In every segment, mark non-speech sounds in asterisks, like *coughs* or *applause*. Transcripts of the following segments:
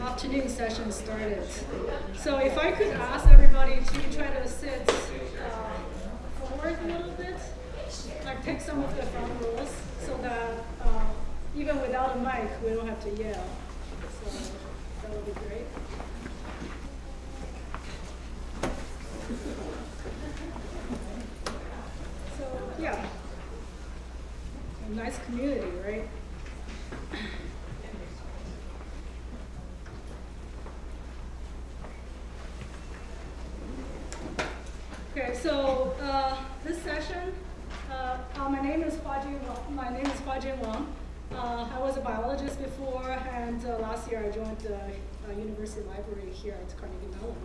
afternoon session started. So if I could ask everybody to try to sit uh, forward a little bit, like take some of the front rows, so that uh, even without a mic, we don't have to yell. So that would be great. So yeah, a nice community, right? Okay, so uh, this session, uh, uh, my name is Huajin Wang. My name is Huajin Wang. Uh, I was a biologist before, and uh, last year I joined the uh, University Library here at Carnegie Mellon.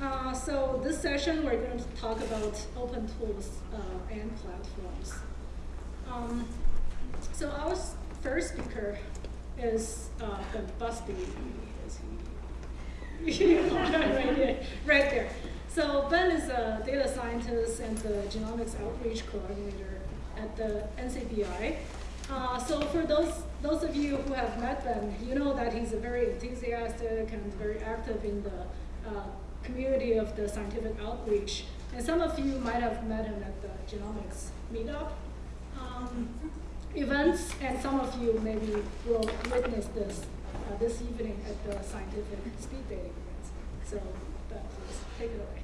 Uh, so this session we're going to talk about open tools uh, and platforms. Um, so our first speaker is uh, Busby. *laughs* Right there. So Ben is a data scientist and the genomics outreach coordinator at the NCBI. Uh, so for those those of you who have met Ben, you know that he's a very enthusiastic and very active in the uh, community of the scientific outreach. And some of you might have met him at the genomics meetup um, events, and some of you maybe will witness this uh, this evening at the scientific speed dating events. So, Ben, please take it away.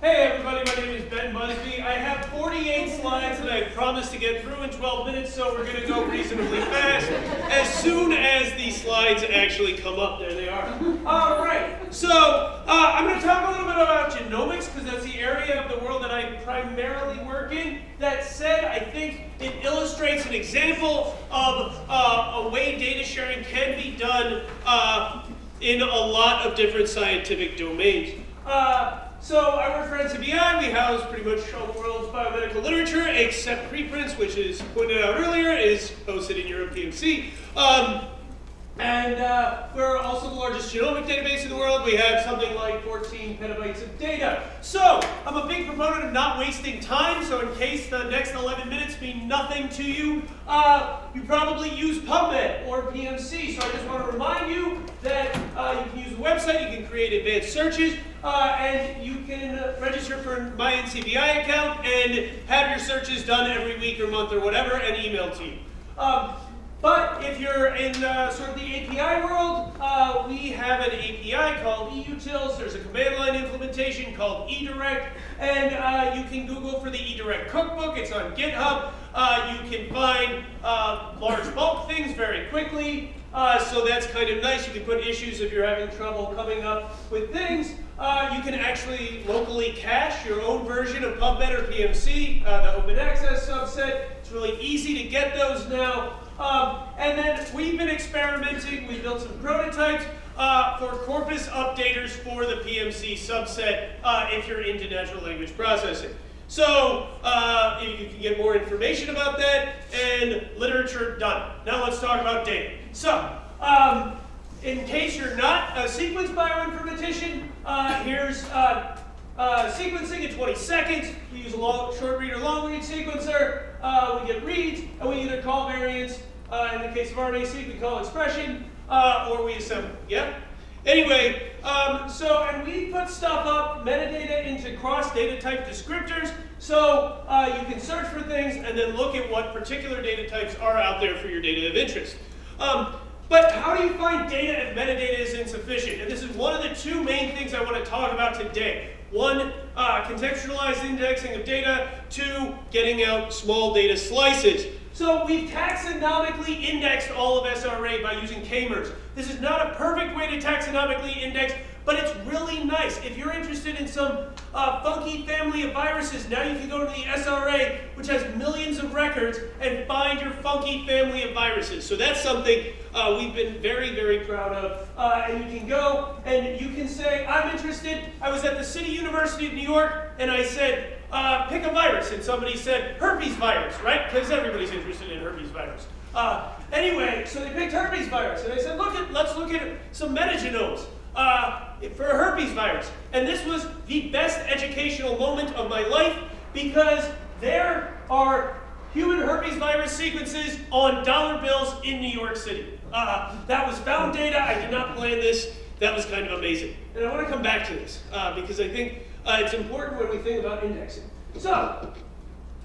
Hey everybody, my name is Ben Busby. I have 48 slides that I promised to get through in 12 minutes, so we're going to go reasonably fast. As soon as these slides actually come up, there they are. All right, so uh, I'm going to talk a little bit about genomics because that's the area of the world that I primarily work in. That said, I think it illustrates an example of uh, a way data sharing can be done uh, in a lot of different scientific domains. Uh, so I work for NCBI. We house pretty much all the world's biomedical literature, except preprints, which is pointed out earlier, is hosted in Europe PMC. Um, and uh, we're also the largest genomic database in the world. We have something like 14 petabytes of data. So I'm a big proponent of not wasting time. So in case the next 11 minutes mean nothing to you, uh, you probably use PubMed or PMC. So I just want to remind you that uh, you can use the website, you can create advanced searches, uh, and you can uh, register for my NCBI account and have your searches done every week or month or whatever and emailed to you. Um, but if you're in uh, sort of the API world, uh, we have an API called eUtils. There's a command line implementation called eDirect, and uh, you can Google for the eDirect cookbook. It's on GitHub. Uh, you can find uh, large bulk things very quickly, uh, so that's kind of nice. You can put issues if you're having trouble coming up with things. You can actually locally cache your own version of PubMed or PMC, the open access subset. It's really easy to get those now. Um, and then we've been experimenting, we built some prototypes uh, for corpus updaters for the PMC subset uh, if you're into natural language processing. So uh, you can get more information about that and literature done. Now let's talk about data. So um, in case you're not a sequence bioinformatician, uh, here's uh, uh, sequencing in 20 seconds. We use a long, short read or long read sequencer. We get reads, and we either call variants. Uh, in the case of RNA-seq, we call expression, uh, or we assemble. Yeah. Anyway, um, so and we put stuff up metadata into cross data type descriptors, so uh, you can search for things and then look at what particular data types are out there for your data of interest. Um, but how do you find data if metadata is insufficient? And this is one of the two main things I want to talk about today. One, uh, contextualized indexing of data. Two, getting out small data slices. So we've taxonomically indexed all of SRA by using k-mers. This is not a perfect way to taxonomically index, but it's really nice. If you're interested in some uh, funky family of viruses, now you can go to the SRA, which has millions of records, and find your funky family of viruses. So that's something uh, we've been very, very proud of. Uh, and you can go and you can say, I'm interested. I was at the City University of New York, and I said, uh, pick a virus. And somebody said, herpes virus, right? Because everybody's interested in herpes virus. Uh, anyway, so they picked herpes virus. And they said, look at, let's look at some metagenomes uh, for herpes virus. And this was the best educational moment of my life because there are human herpes virus sequences on dollar bills in New York City. Uh, that was found data. I did not plan this. That was kind of amazing. And I want to come back to this uh, because I think uh, it's important when we think about indexing. So,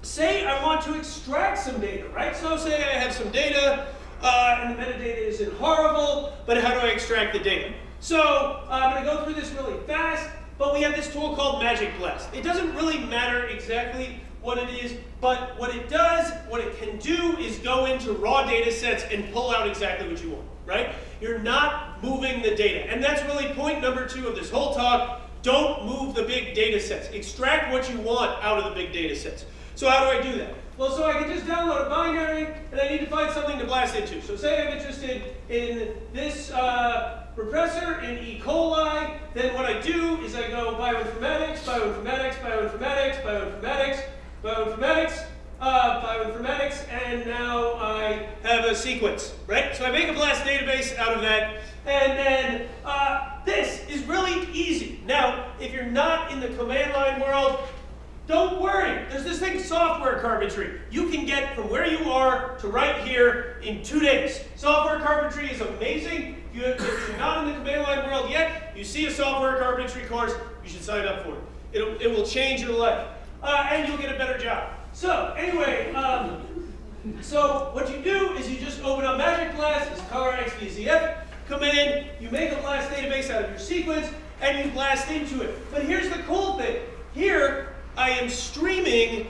say I want to extract some data, right? So say I have some data uh, and the metadata isn't horrible, but how do I extract the data? So uh, I'm going to go through this really fast, but we have this tool called Magic Blast. It doesn't really matter exactly what it is, but what it does, what it can do is go into raw data sets and pull out exactly what you want, right? You're not moving the data. And that's really point number two of this whole talk. Don't move the big data sets. Extract what you want out of the big data sets. So how do I do that? Well, so I can just download a binary, and I need to find something to blast into. So say I'm interested in this uh, repressor in E. coli, then what I do is I go bioinformatics, bioinformatics, bioinformatics, bioinformatics, bioinformatics, uh, bioinformatics, and now I have a sequence, right? So I make a blast database out of that, and then uh, this is really easy. Now, if you're not in the command line world, don't worry, there's this thing, software carpentry. You can get from where you are to right here in two days. Software carpentry is amazing. If, you, if you're not in the command line world yet, you see a software carpentry course, you should sign up for it. It'll, it will change your life, uh, and you'll get a better job. So, anyway, um, so what you do is you just open up Magic Blast, it's come in, you make a blast database out of your sequence, and you blast into it. But here's the cool thing. Here, I am streaming,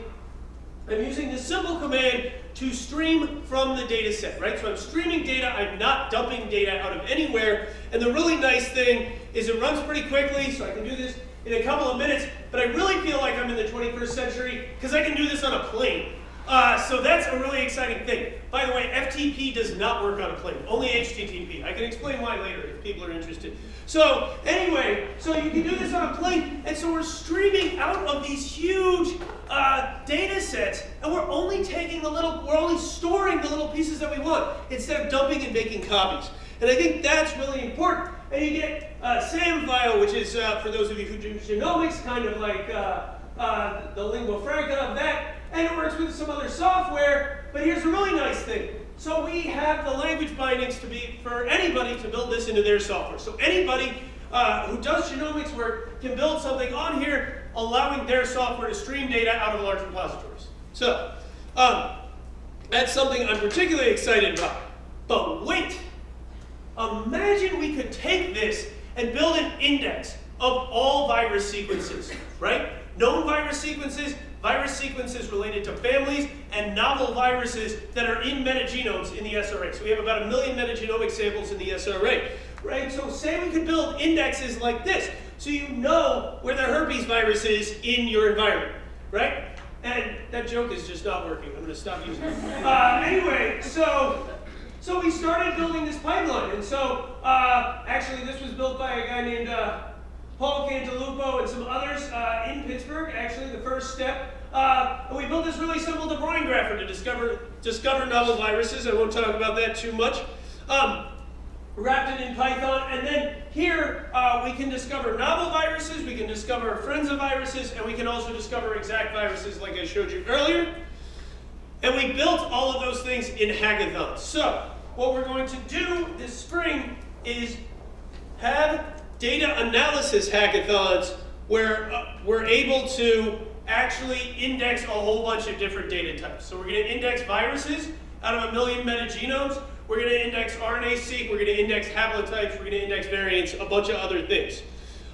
I'm using the simple command to stream from the data set, right? So I'm streaming data, I'm not dumping data out of anywhere. And the really nice thing is it runs pretty quickly, so I can do this in a couple of minutes, but I really feel like I'm in the 21st century because I can do this on a plane. Uh, so that's a really exciting thing. By the way, FTP does not work on a plane, only HTTP. I can explain why later if people are interested. So anyway, so you can do this on a plane, and so we're streaming out of these huge uh, data sets, and we're only taking the little, we're only storing the little pieces that we want instead of dumping and making copies. And I think that's really important. And you get uh, SAM file, which is, uh, for those of you who do genomics, kind of like uh, uh, the lingua franca of that and it works with some other software. But here's a really nice thing. So we have the language bindings to be for anybody to build this into their software. So anybody uh, who does genomics work can build something on here allowing their software to stream data out of large repositories. So um, that's something I'm particularly excited about. But wait, imagine we could take this and build an index of all virus sequences, right? Known virus sequences, virus sequences related to families, and novel viruses that are in metagenomes in the SRA. So we have about a million metagenomic samples in the SRA, right? So say we could build indexes like this, so you know where the herpes virus is in your environment, right? And that joke is just not working. I'm going to stop using it. Uh, anyway, so so we started building this pipeline, and so uh, actually this was built by a guy named uh, Paul Cantalupo and some others uh, in Pittsburgh, actually the first step. Uh, we built this really simple De Bruijn grapher to discover, discover novel viruses. I won't talk about that too much. Um, wrapped it in Python, and then here uh, we can discover novel viruses, we can discover friends of viruses, and we can also discover exact viruses like I showed you earlier. And we built all of those things in hackathons. So what we're going to do this spring is have data analysis hackathons where uh, we're able to actually index a whole bunch of different data types. So we're going to index viruses out of a million metagenomes. We're going to index RNA-seq. We're going to index haplotypes. We're going to index variants, a bunch of other things.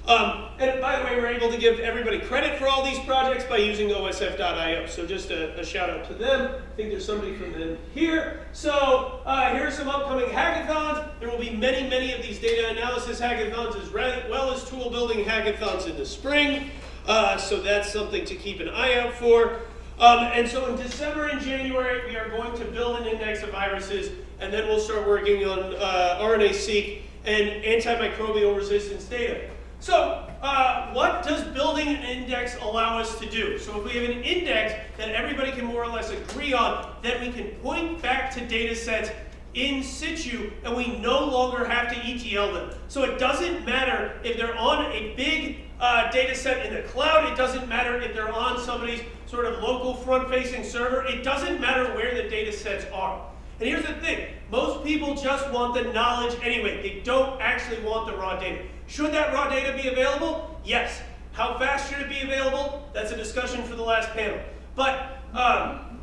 Um, and by the way, we're able to give everybody credit for all these projects by using OSF.io. So just a, a, shout out to them. I think there's somebody from them here. So uh, here are some upcoming hackathons. There will be many, many of these data analysis hackathons as well as tool building hackathons in the spring. Uh, so that's something to keep an eye out for. Um, and so in December and January, we are going to build an index of viruses, and then we'll start working on uh, RNA-seq and antimicrobial resistance data. So uh, what does building an index allow us to do? So if we have an index that everybody can more or less agree on, then we can point back to data sets in situ, and we no longer have to ETL them. So it doesn't matter if they're on a big uh, data set in the cloud, it doesn't matter if they're on somebody's sort of local front-facing server, it doesn't matter where the data sets are. And here's the thing, most people just want the knowledge anyway. They don't actually want the raw data. Should that raw data be available? Yes. How fast should it be available? That's a discussion for the last panel. But um,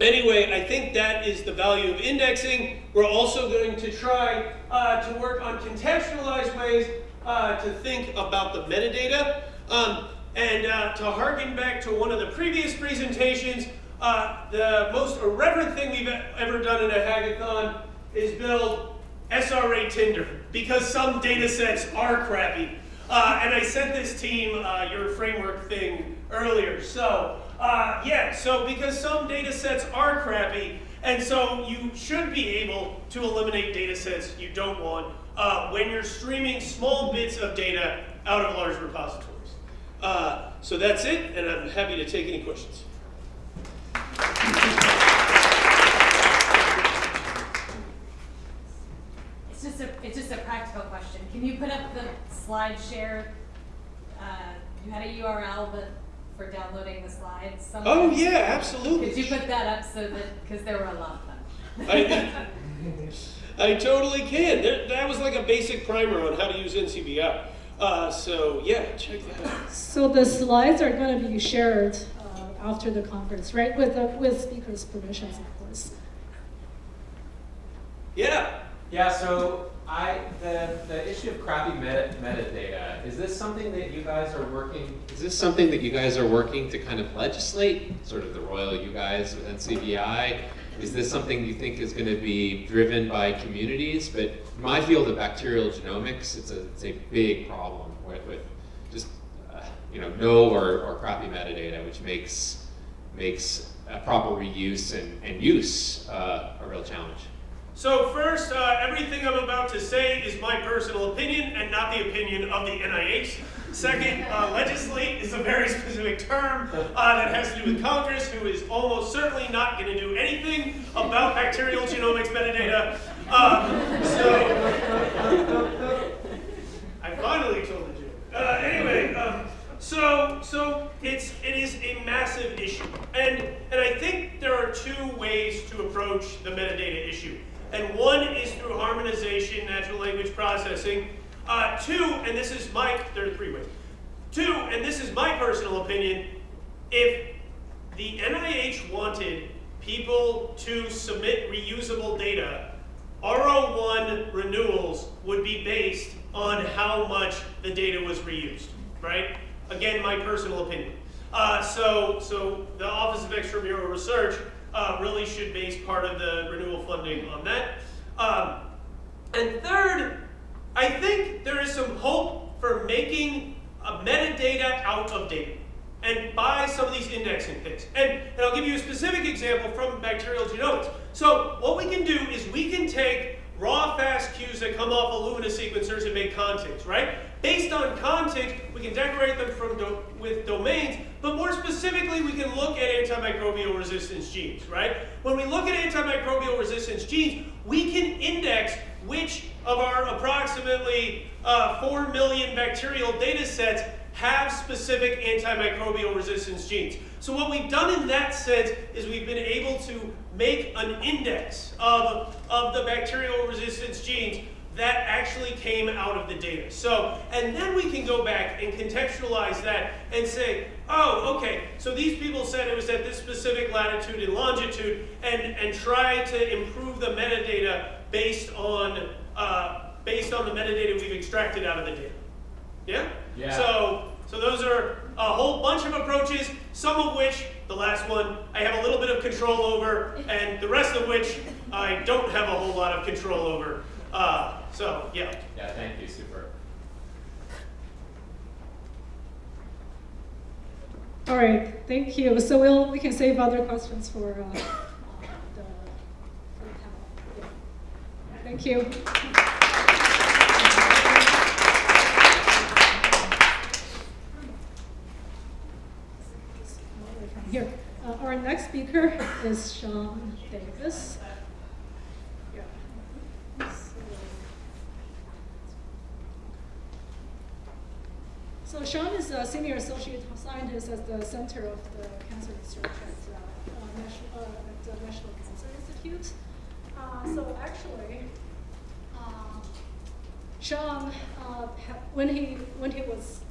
anyway, I think that is the value of indexing. We're also going to try uh, to work on contextualized ways uh, to think about the metadata. Um, and uh, to harken back to one of the previous presentations, uh, the most irreverent thing we've ever done in a hackathon is build SRA Tinder because some data sets are crappy. Uh, and I sent this team uh, your framework thing earlier. So uh, yeah, so because some data sets are crappy, and so you should be able to eliminate data sets you don't want uh, when you're streaming small bits of data out of large repositories. Uh, so that's it, and I'm happy to take any questions. It's just a, it's just a practical question. Can you put up the slide share? Uh, you had a URL, but for downloading the slides. somewhere? Oh yeah, absolutely. Could you put that up so that, because there were a lot of them. I, *laughs* I totally can. There, that was like a basic primer on how to use NCBI. Uh, so yeah, check that out. So the slides are going to be shared uh, after the conference, right? With the, with speakers' permissions, of course. Yeah. Yeah, so I the the issue of crappy meta, metadata is this something that you guys are working? Is this something that you guys are working to kind of legislate? Sort of the royal you guys with NCBI. Is this something you think is going to be driven by communities? But my field of bacterial genomics, it's a it's a big problem with, with just uh, you know no or, or crappy metadata, which makes makes a proper reuse and, and use uh, a real challenge. So first, uh, everything I'm about to say is my personal opinion and not the opinion of the NIH. Second, uh, legislate is a very *laughs* specific term uh, that has to do with Congress, who is almost certainly not going to do anything about bacterial genomics metadata. Um, so, I finally told the joke. Uh, anyway, um, so so it's it is a massive issue, and and I think there are two ways to approach the metadata issue. And one is through harmonization, natural language processing. Uh, two, and this is my, there are three ways. Two, and this is my personal opinion, if the NIH wanted people to submit reusable data, R01 renewals would be based on how much the data was reused, right? Again, my personal opinion. Uh, so, so the Office of Extramural Research uh, really should base part of the renewal funding on that. Um, and third, I think there is some hope for making metadata out of data and by some of these indexing things. And, and I'll give you a specific example from bacterial genomics. So what we can do is we can take raw FASTQs that come off of Illumina sequencers and make contigs, right? Based on contigs, we can decorate them from do with domains, but more specifically, we can look at antimicrobial resistance genes, right? When we look at antimicrobial resistance genes, we can index which of our approximately uh, 4 million bacterial data sets have specific antimicrobial resistance genes. So what we've done in that sense is we've been able to make an index of, of the bacterial resistance genes that actually came out of the data. So, and then we can go back and contextualize that and say, oh, okay, so these people said it was at this specific latitude and longitude, and, and try to improve the metadata based on, uh, based on the metadata we've extracted out of the data. Yeah? Yeah. So, so those are a whole bunch of approaches, some of which, the last one, I have a little bit of control over, and the rest of which I don't have a whole lot of control over. Uh, so, yeah. Yeah, thank you, super. All right, thank you. So we'll, we can save other questions for, uh, the, for the panel. Yeah. Thank you. here. Uh, our next speaker is Sean Davis. So Sean is a senior associate scientist at the Center of the Cancer Research at, uh, uh National, uh, at the National Cancer Institute. Uh, so actually, um, Sean, uh, when he when he was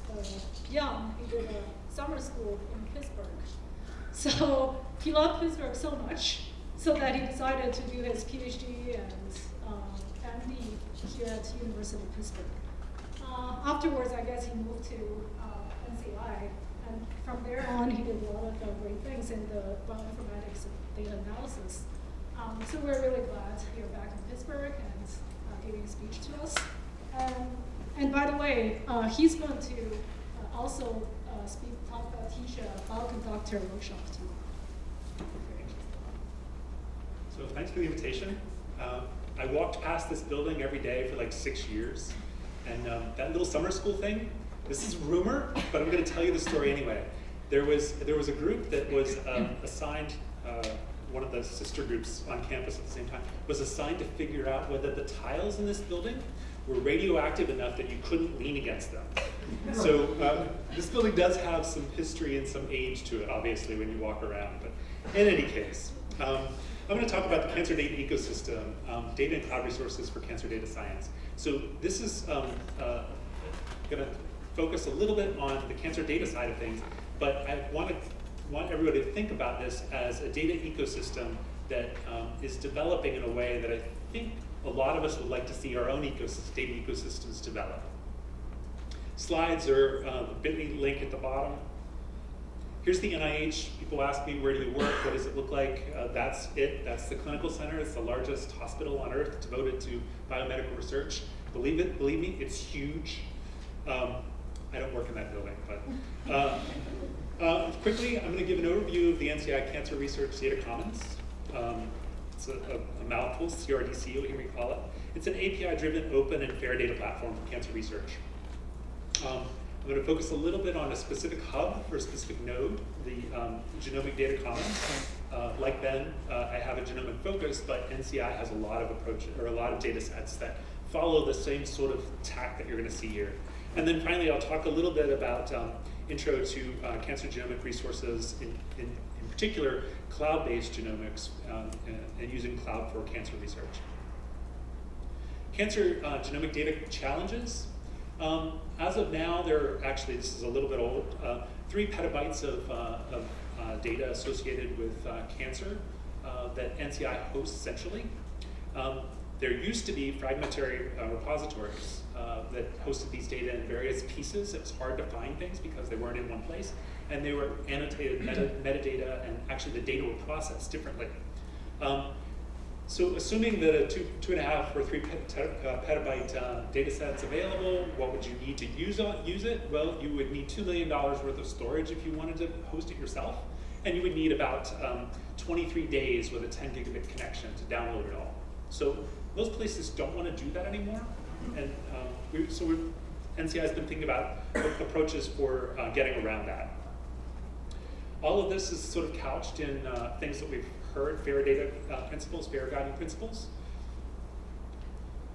young, he did a summer school in Pittsburgh. So he loved Pittsburgh so much, so that he decided to do his PhD and um, MD here at University of Pittsburgh. Uh, afterwards, I guess he moved to uh, NCI, and from there on, he did a lot of great things in the bioinformatics and data analysis. Um, so we're really glad you're back in Pittsburgh and uh, giving a speech to us. Um, and by the way, uh, he's going to uh, also speak, talk, uh, teach a bioconductor workshop too. So thanks for the invitation. Uh, I walked past this building every day for like six years. And um, that little summer school thing, this is rumor, but I'm going to tell you the story anyway. There was, there was a group that was um, assigned, uh, one of the sister groups on campus at the same time, was assigned to figure out whether the tiles in this building were radioactive enough that you couldn't lean against them. So um, this building does have some history and some age to it, obviously, when you walk around. But in any case, um, I'm going to talk about the cancer data ecosystem, um, data and cloud resources for cancer data science. So this is um, uh, going to focus a little bit on the cancer data side of things, but I want to want everybody to think about this as a data ecosystem that um, is developing in a way that I think a lot of us would like to see our own ecosystem, ecosystems develop. Slides are uh, the bit.ly link at the bottom. Here's the NIH. People ask me, where do you work? What does it look like? Uh, that's it. That's the clinical center. It's the largest hospital on earth devoted to biomedical research. Believe it, believe me, it's huge. Um, I don't work in that building, but uh, uh, quickly, I'm going to give an overview of the NCI Cancer Research Data Commons. Um, it's a, a, a mouthful, CRDC, you'll hear me call it. It's an API-driven, open, and fair data platform for cancer research. Um, I'm going to focus a little bit on a specific hub for a specific node, the um, Genomic Data Commons. Uh, like Ben, uh, I have a genomic focus, but NCI has a lot of approaches or a lot of data sets that follow the same sort of tack that you're going to see here. And then finally, I'll talk a little bit about um, intro to uh, cancer genomic resources, in, in, in particular, cloud-based genomics um, and, and, using cloud for cancer research. Cancer uh, genomic data challenges. Um, as of now, there are actually, this is a little bit old, uh, three petabytes of, uh, of uh, data associated with uh, cancer uh, that NCI hosts centrally. Um, there used to be fragmentary repositories that hosted these data in various pieces. It was hard to find things because they weren't in one place. And they were annotated meta metadata, and actually the data were processed differently. Um, so assuming that a two, two and a half or three uh, petabyte uh, data set's available, what would you need to use, on, use it? Well, you would need $2 million worth of storage if you wanted to host it yourself. And you would need about um, 23 days with a 10 gigabit connection to download it all. So most places don't want to do that anymore. And um, we, so NCI has been thinking about approaches for uh, getting around that. All of this is sort of couched in uh, things that we've heard, fair data uh, principles, fair guiding principles.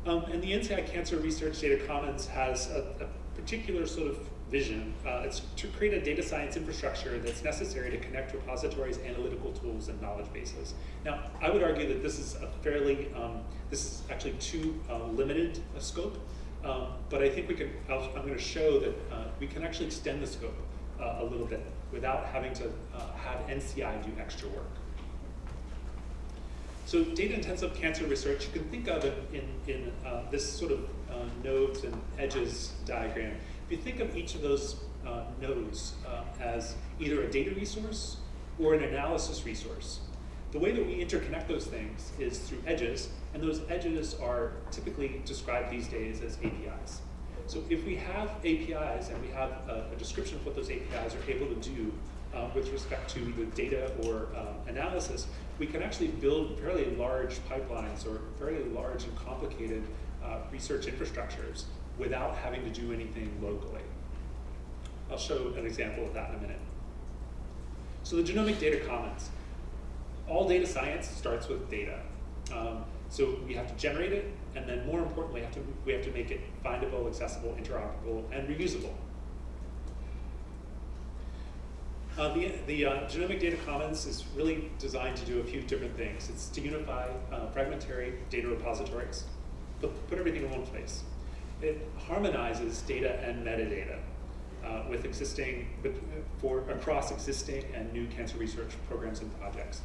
Um, and the NCI Cancer Research Data Commons has a, a particular sort of vision. Uh, it's to create a data science infrastructure that's necessary to connect repositories, analytical tools, and knowledge bases. Now, I would argue that this is a fairly, um, this is actually too uh, limited a scope, um, but I think we can, i am going to show that uh, we can actually extend the scope uh, a little bit without having to uh, have NCI do extra work. So data-intensive cancer research, you can think of it in, in uh, this sort of uh, nodes and edges diagram. If you think of each of those uh, nodes uh, as either a data resource or an analysis resource, the way that we interconnect those things is through edges, and those edges are typically described these days as APIs. So if we have APIs and we have a, a description of what those APIs are able to do uh, with respect to the data or um, analysis, we can actually build fairly large pipelines or fairly large and complicated uh, research infrastructures without having to do anything locally. I'll show an example of that in a minute. So the Genomic Data Commons. All data science starts with data. Um, so we have to generate it, and then more importantly, have to, we have to make it findable, accessible, interoperable, and reusable. Uh, the the uh, Genomic Data Commons is really designed to do a few different things. It's to unify uh, fragmentary data repositories, put, put everything in one place. It harmonizes data and metadata uh, with existing, but for across existing and new cancer research programs and projects.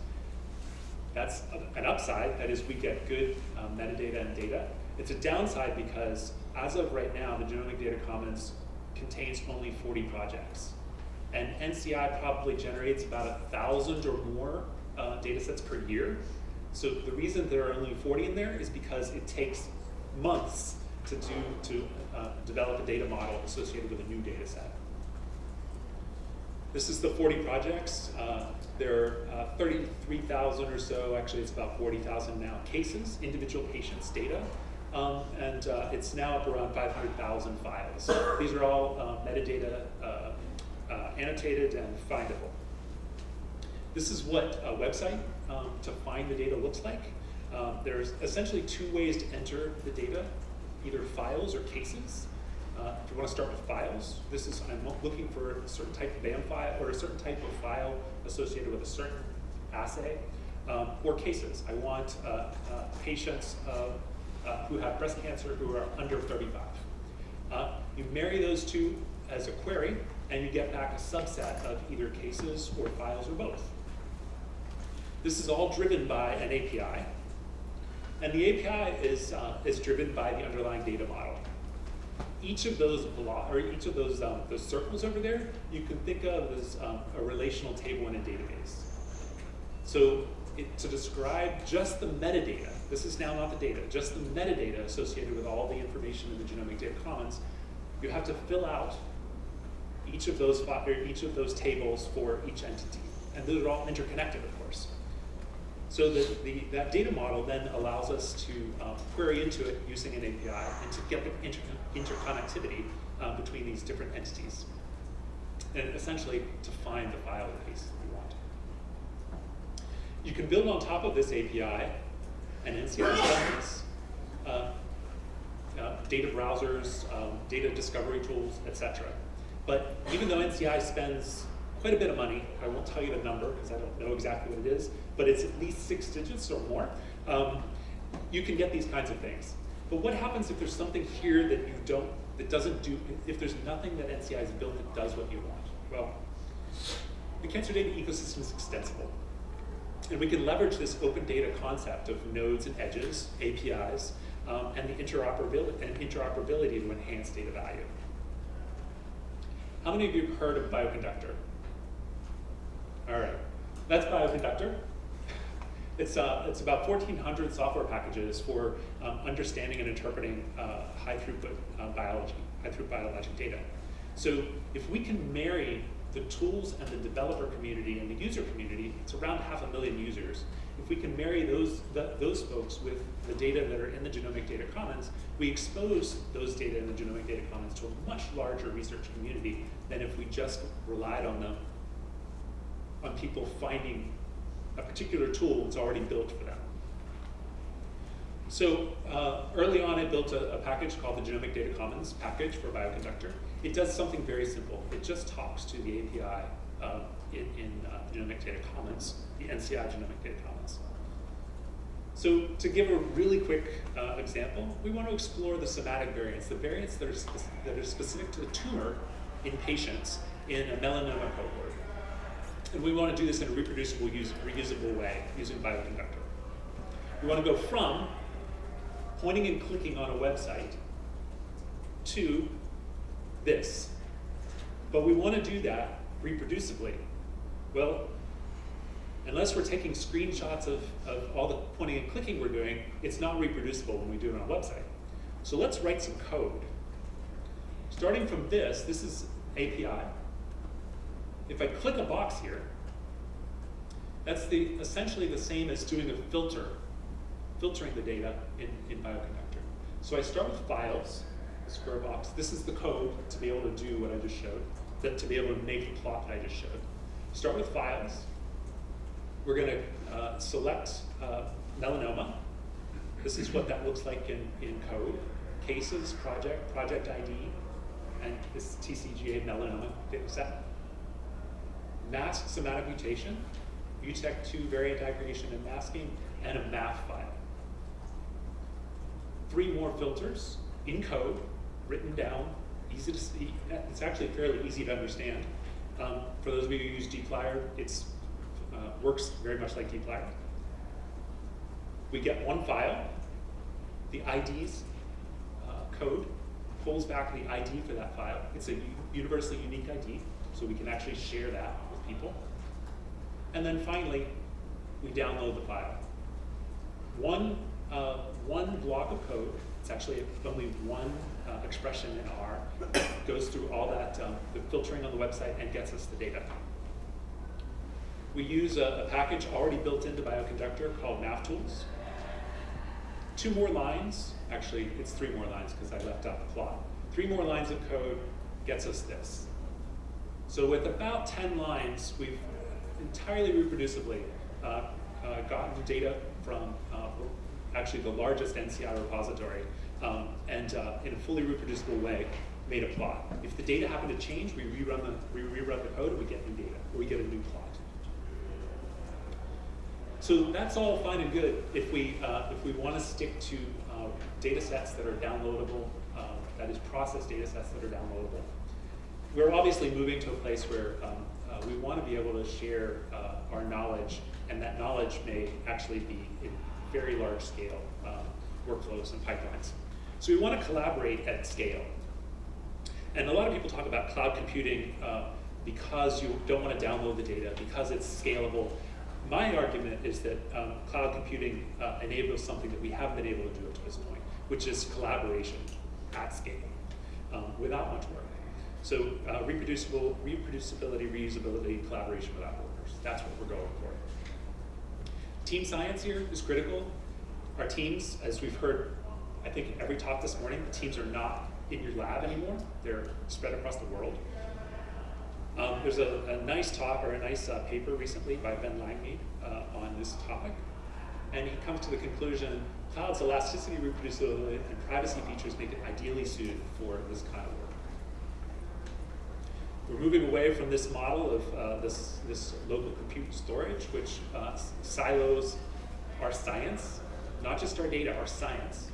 That's an upside, that is we get good um, metadata and data. It's a downside because as of right now, the Genomic Data Commons contains only 40 projects. And NCI probably generates about a thousand or more uh, data sets per year. So the reason there are only 40 in there is because it takes months to do to uh, develop a data model associated with a new data set. This is the 40 projects. Uh, there are uh, 33,000 or so, actually it's about 40,000 now, cases, individual patients' data. Um, and uh, it's now up around 500,000 files. These are all uh, metadata uh, uh, annotated and findable. This is what a website um, to find the data looks like. Um, there's essentially two ways to enter the data, either files or cases. Uh, if you want to start with files, this is I'm looking for a certain type of BAM file or a certain type of file associated with a certain assay, um, or cases. I want uh, uh, patients uh, who have breast cancer who are under 35. Uh, you marry those two as a query, and you get back a subset of either cases or files or both. This is all driven by an API, and the API is, uh, is driven by the underlying data model. Each of those or each of those, um, those circles over there, you can think of as um, a relational table in a database. So it, to describe just the metadata, this is now not the data, just the metadata associated with all the information in the Genomic Data Commons, you have to fill out each of those each of those tables for each entity, and those are all interconnected, of. So the, the, that data model then allows us to um, query into it using an API and to get the inter interconnectivity um, between these different entities, and essentially to find the file case that we want. You can build on top of this API and NCI service, uh, uh, data browsers, um, data discovery tools, etc. But even though NCI spends quite a bit of money, I won't tell you the number because I don't know exactly what it is, but it's at least six digits or more, um, you can get these kinds of things. But what happens if there's something here that you don't, that doesn't do, if there's nothing that NCI has built that does what you want? Well, the cancer data ecosystem is extensible. And we can leverage this open data concept of nodes and edges, APIs, um, and the interoperability and interoperability to enhance data value. How many of you have heard of Bioconductor? All right, that's Bioconductor. It's, uh, it's about 1,400 software packages for um, understanding and interpreting uh, high throughput uh, biology, high throughput biologic data. So if we can marry the tools and the developer community and the user community, it's around half a million users. If we can marry those, the, those folks with the data that are in the Genomic Data Commons, we expose those data in the Genomic Data Commons to a much larger research community than if we just relied on them, on people finding a particular tool that's already built for them. So uh, early on, I built a, a, package called the Genomic Data Commons package for Bioconductor. It does something very simple. It just talks to the API uh, in, in uh, the Genomic Data Commons, the NCI Genomic Data Commons. So to give a really quick uh, example, we want to explore the somatic variants, the variants that are, that are specific to the tumor in patients in a melanoma cohort. And we want to do this in a reproducible, use, reusable way using Bioconductor. We want to go from pointing and clicking on a website to this. But we want to do that reproducibly. Well, unless we're taking screenshots of, of all the pointing and clicking we're doing, it's not reproducible when we do it on a website. So let's write some code. Starting from this, this is API. If I click a box here, that's the, essentially the same as doing a filter, filtering the data in, in Bioconductor. So I start with files, square box. This is the code to be able to do what I just showed, that to be able to make the plot that I just showed. Start with files. We're going to uh, select uh, melanoma. This is what that looks like in, in code. Cases, project, project ID, and this TCGA melanoma data set. Mask somatic mutation, MuTect2 variant aggregation and masking, and a MAF file. Three more filters in code, written down, easy to see. It's actually fairly easy to understand. Um, for those of you who use dplyr, it's uh, works very much like dplyr. We get one file, the IDs uh, code pulls back the ID for that file. It's a universally unique ID, so we can actually share that people. And then finally, we download the file. One, uh, one block of code, it's actually only one uh, expression in R, goes through all that, um, the filtering on the website and gets us the data. We use a, a package already built into Bioconductor called maftools. Two more lines, actually it's three more lines because I left out the plot. Three more lines of code gets us this. So with about 10 lines, we've entirely reproducibly uh, uh, gotten data from uh, actually the largest NCI repository um, and uh, in a fully reproducible way made a plot. If the data happen to change, we rerun the, we rerun the code and we get new data, or we get a new plot. So that's all fine and good if we, uh, if we want to stick to uh, data sets that are downloadable, that is processed data sets that are downloadable. We're obviously moving to a place where um, uh, we want to be able to share uh, our knowledge, and that knowledge may actually be in very large scale um, workflows and pipelines. So we want to collaborate at scale. And a lot of people talk about cloud computing uh, because you don't want to download the data, because it's scalable. My argument is that um, cloud computing uh, enables something that we haven't been able to do up to this point, which is collaboration at scale um, without much work. So uh, reproducible, reproducibility, reusability, collaboration without borders. That's what we're going for. Team science here is critical. Our teams, as we've heard, I think every talk this morning, the teams are not in your lab anymore. They're spread across the world. Um, there's a, a, nice talk or a nice uh, paper recently by Ben Langmead uh, on this topic. And he comes to the conclusion, cloud's elasticity, reproducibility, and privacy features make it ideally suited for this kind of work. We're moving away from this model of uh, this, this local compute storage, which uh, silos our science, not just our data, our science,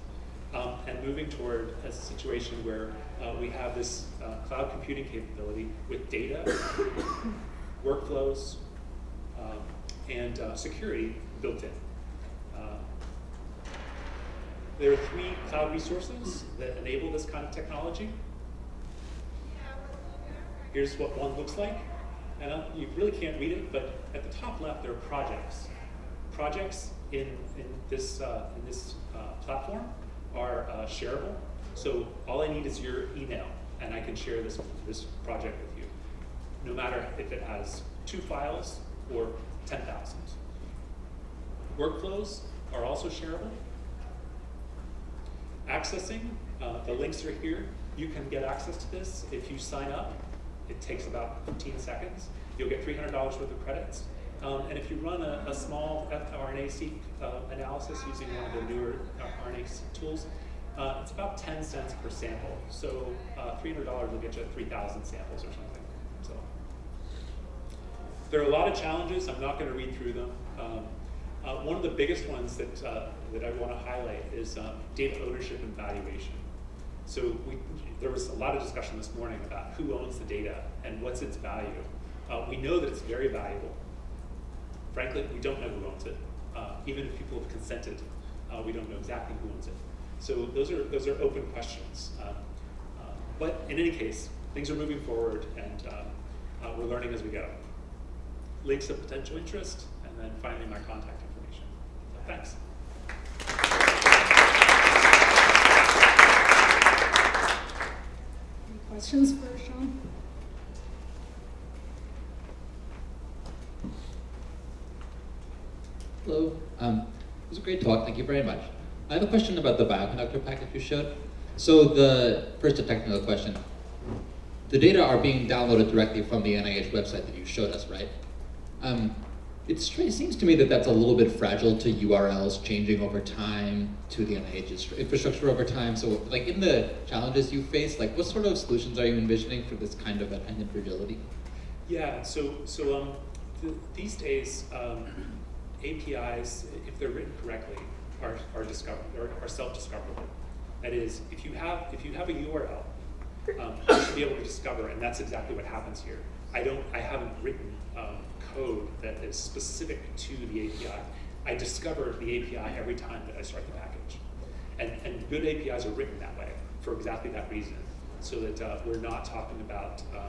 um, and moving toward a situation where uh, we have this uh, cloud computing capability with data, *coughs* workflows, um, and uh, security built in. Uh, there are three cloud resources that enable this kind of technology. Here's what one looks like. And uh, you really can't read it, but at the top left, there are projects. Projects in, in this, uh, in this uh, platform are uh, shareable. So all I need is your email, and I can share this, this project with you, no matter if it has two files or 10,000. Workflows are also shareable. Accessing, uh, the links are here. You can get access to this if you sign up. It takes about 15 seconds. You'll get $300 worth of credits. Um, and if you run a, a small RNA-seq uh, analysis using one of the newer RNA seq tools, uh, it's about 10 cents per sample. So uh, $300 will get you 3,000 samples or something. So there are a lot of challenges. I'm not going to read through them. Um, uh, one of the biggest ones that, uh, that I want to highlight is data ownership and valuation. So we, there was a lot of discussion this morning about who owns the data and what's its value. Uh, we know that it's very valuable. Frankly, we don't know who owns it. Uh, even if people have consented, uh, we don't know exactly who owns it. So those are, those are open questions. Um, uh, but in any case, things are moving forward and um, uh, we're learning as we go. Links of potential interest, and then finally my contact information. So thanks. Any questions for Sean? Hello. Um, it was a great talk. Thank you very much. I have a question about the bioconductor package you showed. So the first a technical question. The data are being downloaded directly from the NIH website that you showed us, right? Um, it seems to me that that's a little bit fragile to URLs changing over time, to the NIH's infrastructure over time. So like in the challenges you face, like what sort of solutions are you envisioning for this kind of dependent fragility? Yeah, so, so um, th- these days, um, APIs, if they're written correctly, are, are discover, are, are self-discoverable. That is, if you have, if you have a URL, um, you should be able to discover, and that's exactly what happens here. I don't, I haven't written um, code that is specific to the API. I discover the API every time that I start the package. And, and good APIs are written that way for exactly that reason, so that uh, we're not talking about um,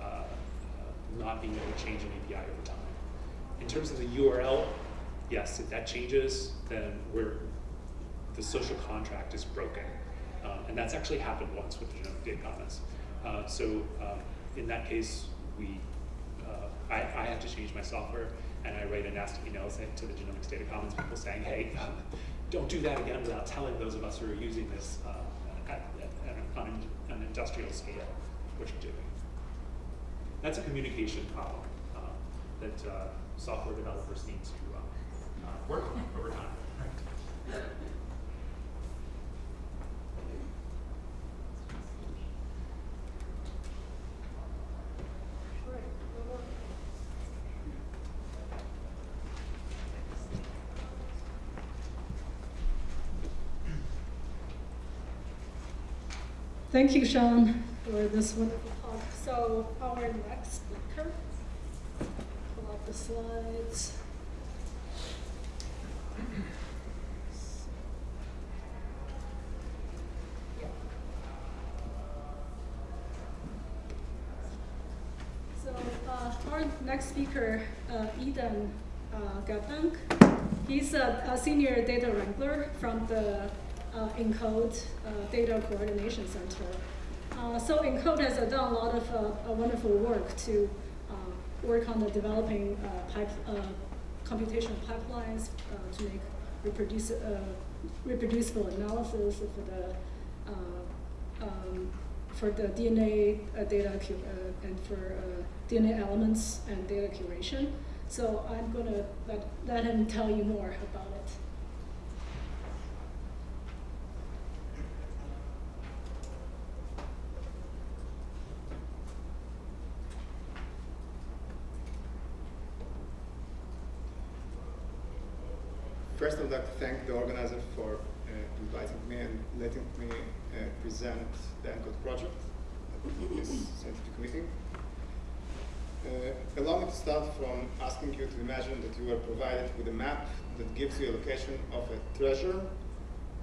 uh, uh, not being able to change an API over time. In terms of the URL, yes, if that changes, then we're, the social contract is broken. Um, and that's actually happened once with the genomic data commons. Uh, so um, in that case, we, I, I have to change my software and I write a nasty email to the genomics data commons people saying, hey, um, don't do that again without telling those of us who are using this uh, at, at, on an industrial scale what you're doing. That's a communication problem uh, that uh, software developers need to uh, uh, work on over time. Thank you, Sean, for this wonderful talk. So our next speaker, pull out the slides. So uh, our next speaker, uh, Eden uh, Gabdank, he's a, a senior data wrangler from the ENCODE uh, Data Coordination Center. Uh, so ENCODE has uh, done a lot of uh, uh, wonderful work to uh, work on the developing uh, pipe, uh, computational pipelines uh, to make uh, reproducible analysis for the uh, um, for the DNA uh, data uh, and for uh, DNA elements and data curation. So I'm going to let, let him tell you more about it. First, I'd like to thank the organizer for uh, inviting me and letting me uh, present the ENCODE project at this scientific meeting. Uh, allow me to start from asking you to imagine that you are provided with a map that gives you a location of a treasure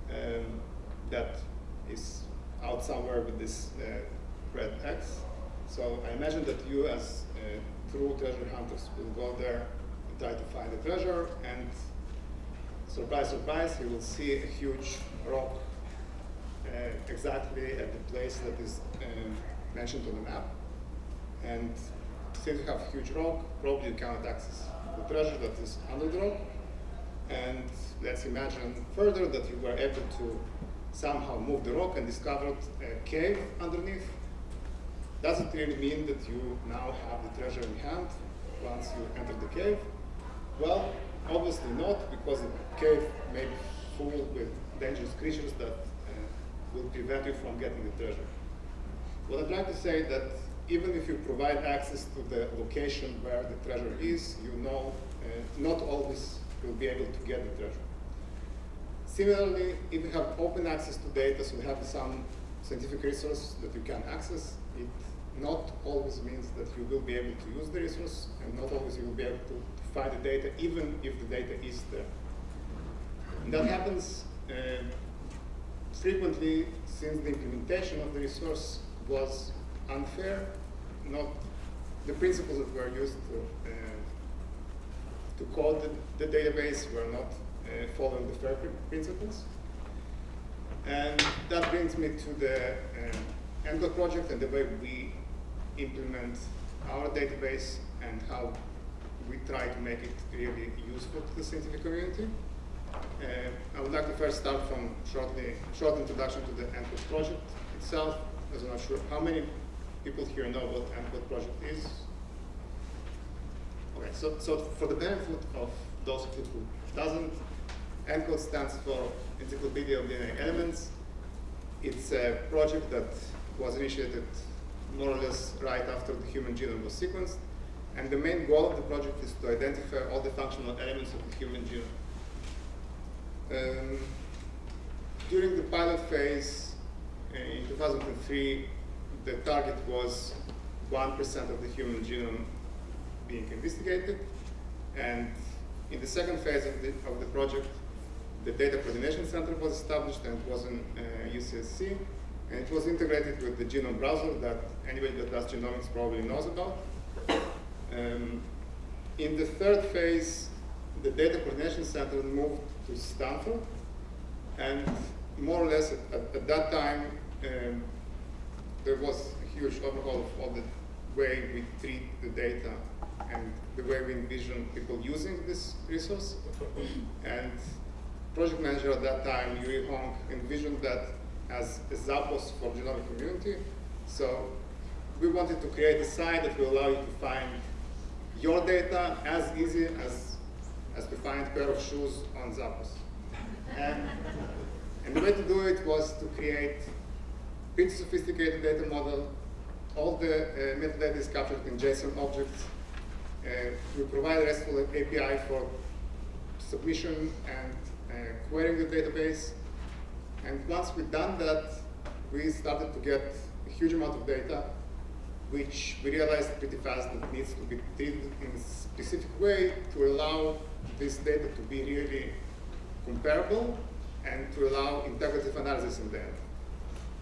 um, that is out somewhere with this uh, red X. So I imagine that you as uh, true treasure hunters will go there and try to find the treasure and surprise, surprise, you will see a huge rock uh, exactly at the place that is um, mentioned on the map. And since you have a huge rock, probably you cannot access the treasure that is under the rock. And let's imagine further that you were able to somehow move the rock and discovered a cave underneath. Does it really mean that you now have the treasure in hand once you enter the cave? Well, obviously not, because the cave may be full with dangerous creatures that uh, will prevent you from getting the treasure. What I'd like to say that even if you provide access to the location where the treasure is, you know uh, not always you will be able to get the treasure. Similarly, if you have open access to data, so you have some scientific resource that you can access, it not always means that you will be able to use the resource, and not always you will be able to, to find the data, even if the data is there. And that happens uh, frequently since the implementation of the resource was unfair, not the principles that were used to, uh, to code the, the, database were not uh, following the FAIR principles. And that brings me to the uh, ENCODE project and the way we implement our database and how we try to make it really useful to the scientific community. Uh, I would like to first start from shortly, short introduction to the ENCODE project itself, as I'm not sure how many people here know what ENCODE project is. Okay, so, so for the benefit of those who doesn't, ENCODE stands for Encyclopedia of DNA Elements. It's a project that was initiated more or less right after the human genome was sequenced. And the main goal of the project is to identify all the functional elements of the human genome. Um, during the pilot phase uh, in 2003, the target was 1% of the human genome being investigated. And in the second phase of the, of the project, the Data Coordination Center was established and was in uh, UCSC. And it was integrated with the genome browser that anybody that does genomics probably knows about. Um, in the third phase, the Data Coordination Center moved to Stanford. And more or less at, at, at that time, um, there was a huge overhaul of all the way we treat the data and the way we envision people using this resource. and project manager at that time, Eurie Hong, envisioned that as a Zappos for genomic community. So we wanted to create a site that will allow you to find your data as easy as, as to find a pair of shoes on Zappos. And, and the way to do it was to create pretty sophisticated data model. All the uh, metadata is captured in JSON objects. Uh, we provide a RESTful API for submission and uh, querying the database. And once we've done that, we started to get a huge amount of data, which we realized pretty fast that needs to be treated in a specific way to allow this data to be really comparable and to allow integrative analysis in there.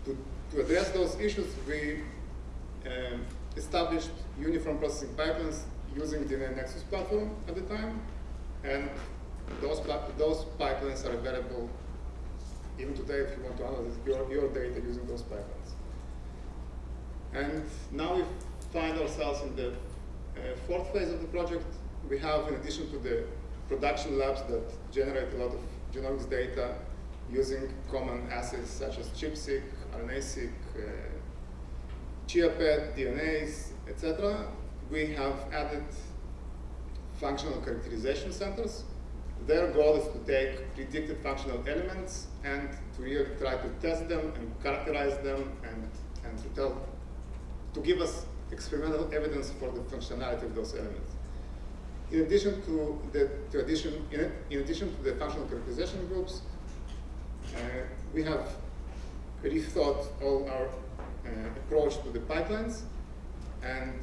To, to address those issues, we um, established uniform processing pipelines using the Nexus platform at the time, and those, those pipelines are available even today if you want to analyze your, your data using those pipelines. And now we find ourselves in the uh, fourth phase of the project. We have, in addition to the production labs that generate a lot of genomics data using common assays such as ChIP-seq, RNA-seq, uh, ChIA-PET, DNase, etc. We have added functional characterization centers. Their goal is to take predicted functional elements and to really try to test them and characterize them and, and to tell, to give us experimental evidence for the functionality of those elements. In addition to the to in, in addition to the functional characterization groups, uh, we have rethought all our uh, approach to the pipelines, and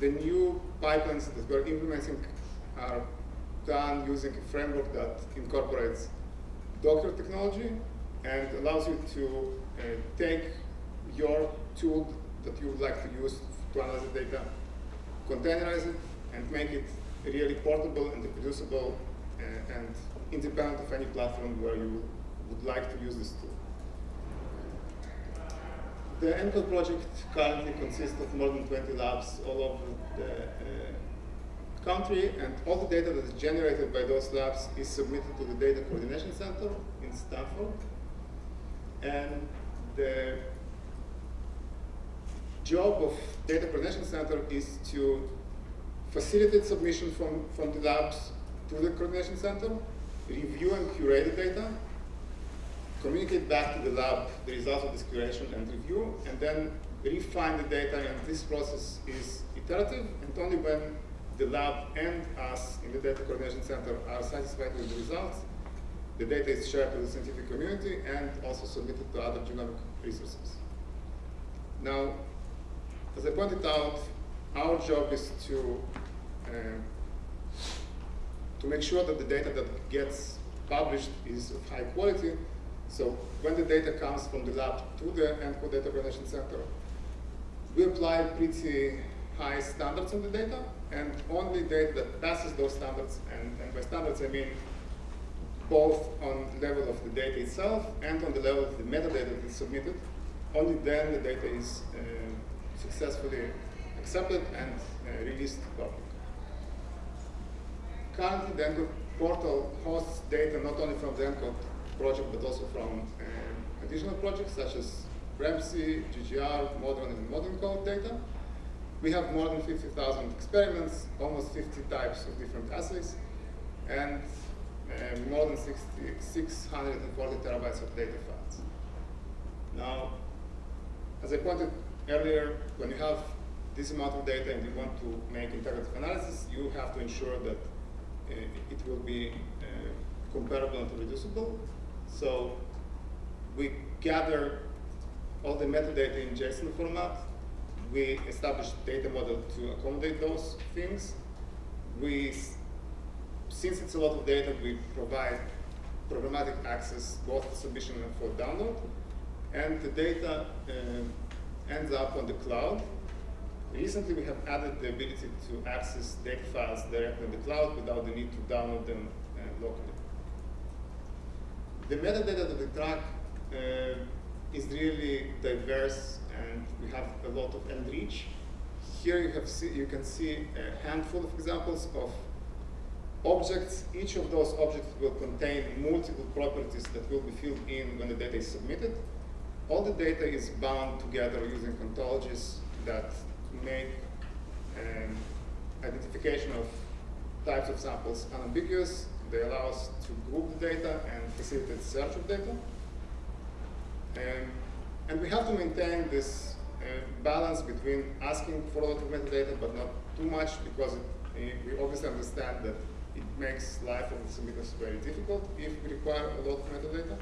the new pipelines that we're implementing are done using a framework that incorporates Docker technology and allows you to uh, take your tool that you would like to use to analyze the data, containerize it, and make it really portable and reproducible uh, and independent of any platform where you would like to use this tool. The ENCODE project currently consists of more than 20 labs all over the uh, country, and all the data that is generated by those labs is submitted to the Data Coordination Center in Stanford. And the job of Data Coordination Center is to facilitate submission from, from the labs to the Coordination Center, review and curate the data, communicate back to the lab the results of this curation and review, and then refine the data, and this process is iterative, and only when the lab and us in the Data Coordination Center are satisfied with the results, the data is shared with the scientific community and also submitted to other genomic resources. Now, as I pointed out, our job is to uh, to make sure that the data that gets published is of high quality. So when the data comes from the lab to the ENCODE Data Coordination Center, we apply pretty high standards on the data, and only data that passes those standards, and, and by standards I mean both on the level of the data itself and on the level of the metadata that is submitted, only then the data is uh, successfully accepted and uh, released to public. Currently, the ENCODE portal hosts data not only from the ENCODE project, but also from uh, additional projects such as RAMSI, GGR, modern and modENCODE data. We have more than 50,000 experiments, almost 50 types of different assays, and uh, more than 60, 640 terabytes of data files. Now, as I pointed earlier, when you have this amount of data and you want to make integrative analysis, you have to ensure that uh, it will be uh, comparable and reducible. So we gather all the metadata in JSON format. We establish data model to accommodate those things. We, since it's a lot of data, we provide programmatic access both for submission and for download. And the data uh, ends up on the cloud. Recently, we have added the ability to access data files directly in the cloud without the need to download them uh, locally. The metadata that we track uh, is really diverse, and we have a lot of and rich. Here you have see, you can see a handful of examples of objects. Each of those objects will contain multiple properties that will be filled in when the data is submitted. All the data is bound together using ontologies that make um, identification of types of samples unambiguous. They allow us to group the data and facilitate search of data. And we have to maintain this uh, balance between asking for a lot of metadata but not too much because it, we obviously understand that it makes life of the submitters very difficult if we require a lot of metadata.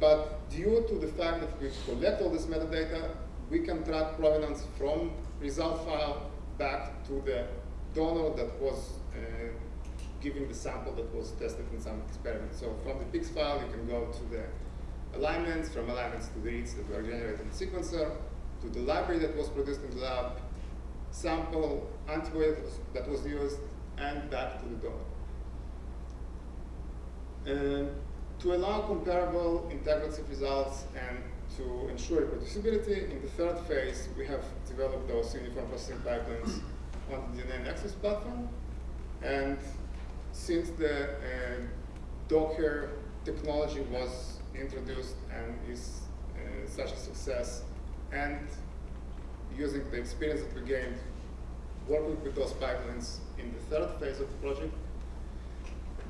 But due to the fact that we collect all this metadata, we can track provenance from result file back to the donor that was giving the sample that was tested in some experiment. So from the peaks file, you can go to the alignments, from alignments to the reads that were generated in the sequencer, to the library that was produced in the lab, sample, antibody that was, used, and back to the donor. To allow comparable integrative results and to ensure reproducibility, in the third phase, we have developed those uniform processing pipelines on the DNAnexus platform. And since the uh, Docker technology was introduced and is uh, such a success, and using the experience that we gained working with those pipelines in the third phase of the project,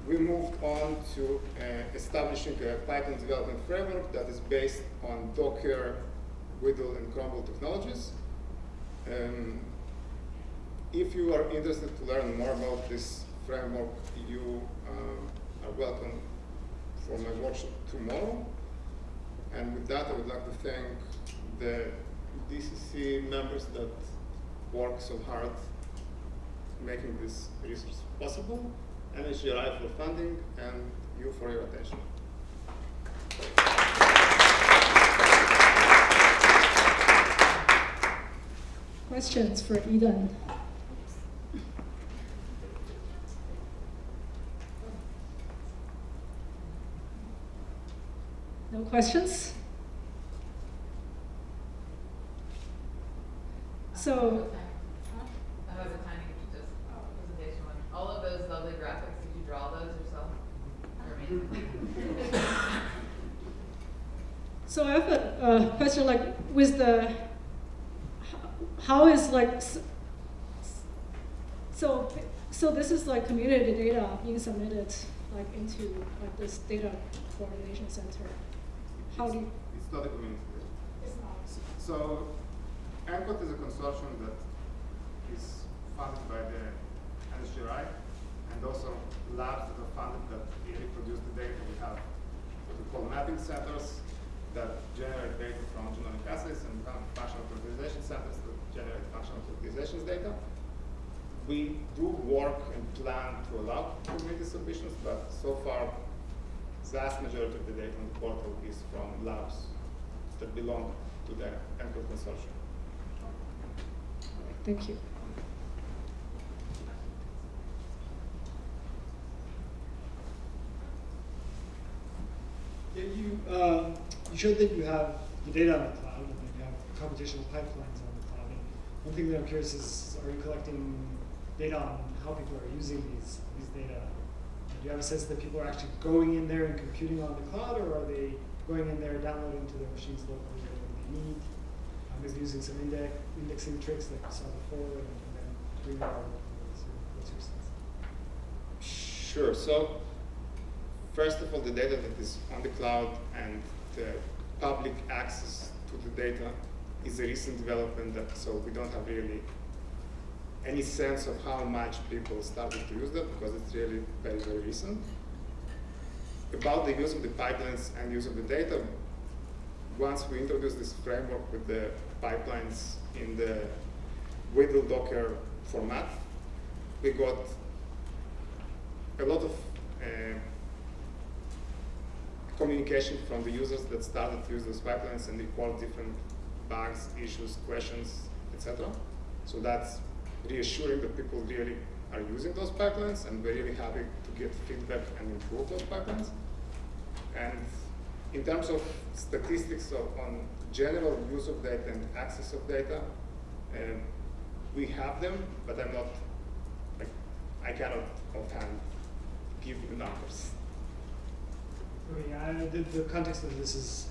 we moved on to uh, establishing a Python development framework that is based on Docker, WDL, and Cromwell technologies. Um, if you are interested to learn more about this framework, you um, are welcome for my workshop tomorrow. And with that, I would like to thank the DCC members that work so hard making this research possible, NHGRI for funding, and you for your attention. Questions for Eden? No questions? So, I have a tiny, just presentation one. All of those lovely graphics, did you draw those yourself? So I have a, a question like with the, how is like, so, so this is like community data being submitted like into like this data coordination center. How do you? It's not a community. It's not. So, ENCODE is a consortium that is funded by the NHGRI and also labs that are funded that really produce the data. We have what we call mapping centers that generate data from genomic assays and we have functional characterization centers that generate functional characterizations data. We do work and plan to allow community submissions, but so far, vast majority of the data on the portal is from labs that belong to the ENCODE consortium. Thank you. Yeah, you, uh, you showed that you have the data on the cloud and then you have computational pipelines on the cloud. And one thing that I'm curious is, are you collecting data on how people are using these, these data? Do you have a sense that people are actually going in there and computing on the cloud, or are they going in there, and downloading to their machines locally whatever they need? Um, using some index, indexing tricks that we saw before, and, and then doing it all. What's your sense? Sure. So, first of all, the data that is on the cloud and the public access to the data is a recent development, that, so we don't have really any sense of how much people started to use that because it's really very, very recent. About the use of the pipelines and use of the data, once we introduced this framework with the pipelines in the WDL Docker format, we got a lot of uh, communication from the users that started to use those pipelines and report different bugs, issues, questions, etc. So that's reassuring that people really are using those pipelines and we're really happy to get feedback and improve those pipelines. And in terms of statistics on general use of data and access of data, um, we have them, but I'm not, like, I cannot offhand give you numbers. I, the, the context of this is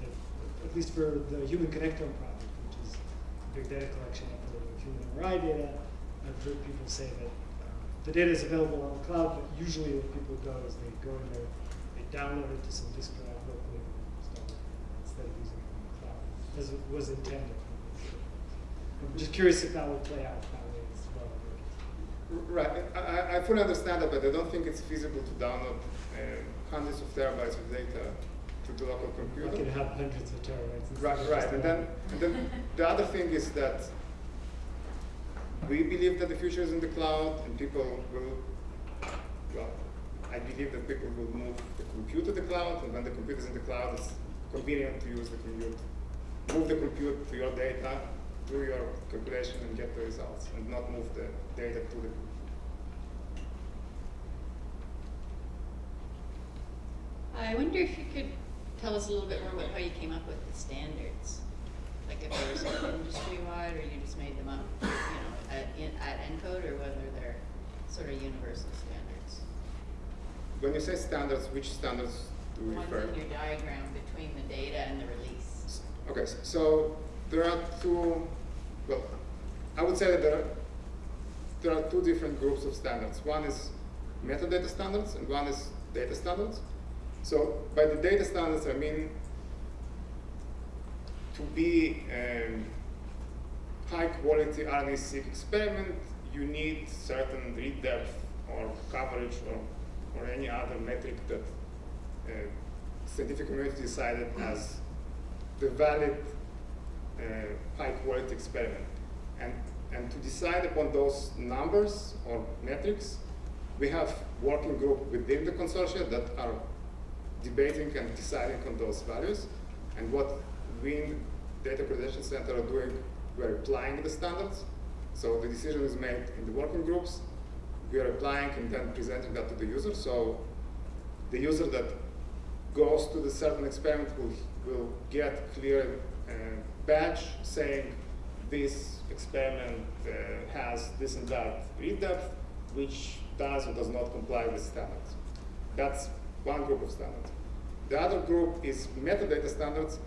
that, at least for the human connectome project, which is a big data collection human MRI data, I've heard people say that um, the data is available on the cloud, but usually what people go is they go in there, they download it to some disk drive locally and install it instead of using it on the cloud, as it was intended. I'm just curious if that will play out that way as well. Right, I, I- I fully understand that, but I don't think it's feasible to download uh, hundreds of terabytes of data to the local computer. not can have hundreds of terabytes. Right, right, and then, and then the other thing is that we believe that the future is in the cloud and people will, well, I believe that people will move the compute to the cloud and when the compute is in the cloud, it's convenient to use the compute. Move the compute to your data, do your calculation and get the results and not move the data to the I wonder if you could tell us a little bit more about how you came up with the standards? Like if were sort industry-wide, or you just made them up, you know, at, in, at ENCODE, or whether they're sort of universal standards? When you say standards, which standards do you Ones refer? in your diagram between the data and the release. Okay, so there are two, well, I would say that there are, there are two different groups of standards. One is metadata standards and one is data standards. So by the data standards, I mean to be um, high quality RNA-seq experiment, you need certain read depth or coverage or, or any other metric that uh, scientific community decided as the valid uh, high quality experiment. And, and to decide upon those numbers or metrics, we have working group within the consortia that are debating and deciding on those values. And what we in Data Accreditation Center are doing, we're applying the standards. So the decision is made in the working groups. We are applying and then presenting that to the user. So the user that goes to the certain experiment will, will get clear uh, badge saying this experiment uh, has this and that read depth, which does or does not comply with standards. That's one group of standards. The other group is metadata standards,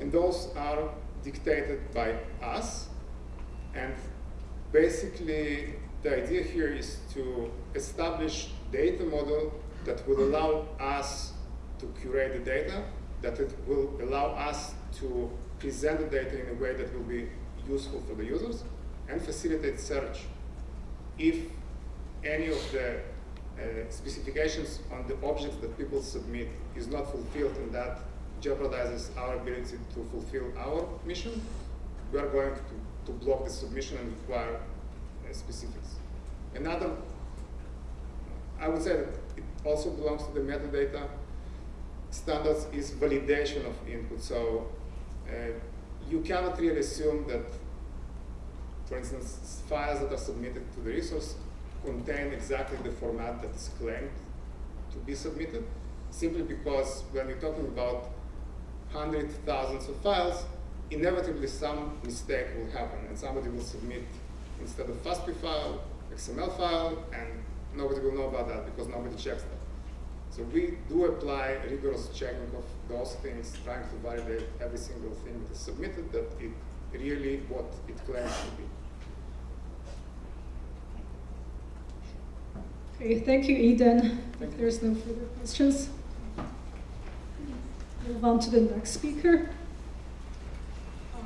and those are dictated by us. And basically, the idea here is to establish data model that will allow us to curate the data, that it will allow us to present the data in a way that will be useful for the users, and facilitate search. If any of the uh, specifications on the objects that people submit is not fulfilled in that jeopardizes our ability to fulfill our mission, we are going to, to block the submission and require uh, specifics. Another, I would say that it also belongs to the metadata standards is validation of input. So uh, you cannot really assume that, for instance, files that are submitted to the resource contain exactly the format that is claimed to be submitted, simply because when you're talking about hundreds, thousands of files, inevitably some mistake will happen, and somebody will submit instead of FASTQ file, XML file, and nobody will know about that because nobody checks that. So we do apply rigorous checking of those things, trying to validate every single thing that is submitted, that it really what it claims to be. Okay, thank you, Eden. If there's no further questions, move on to the next speaker. Um,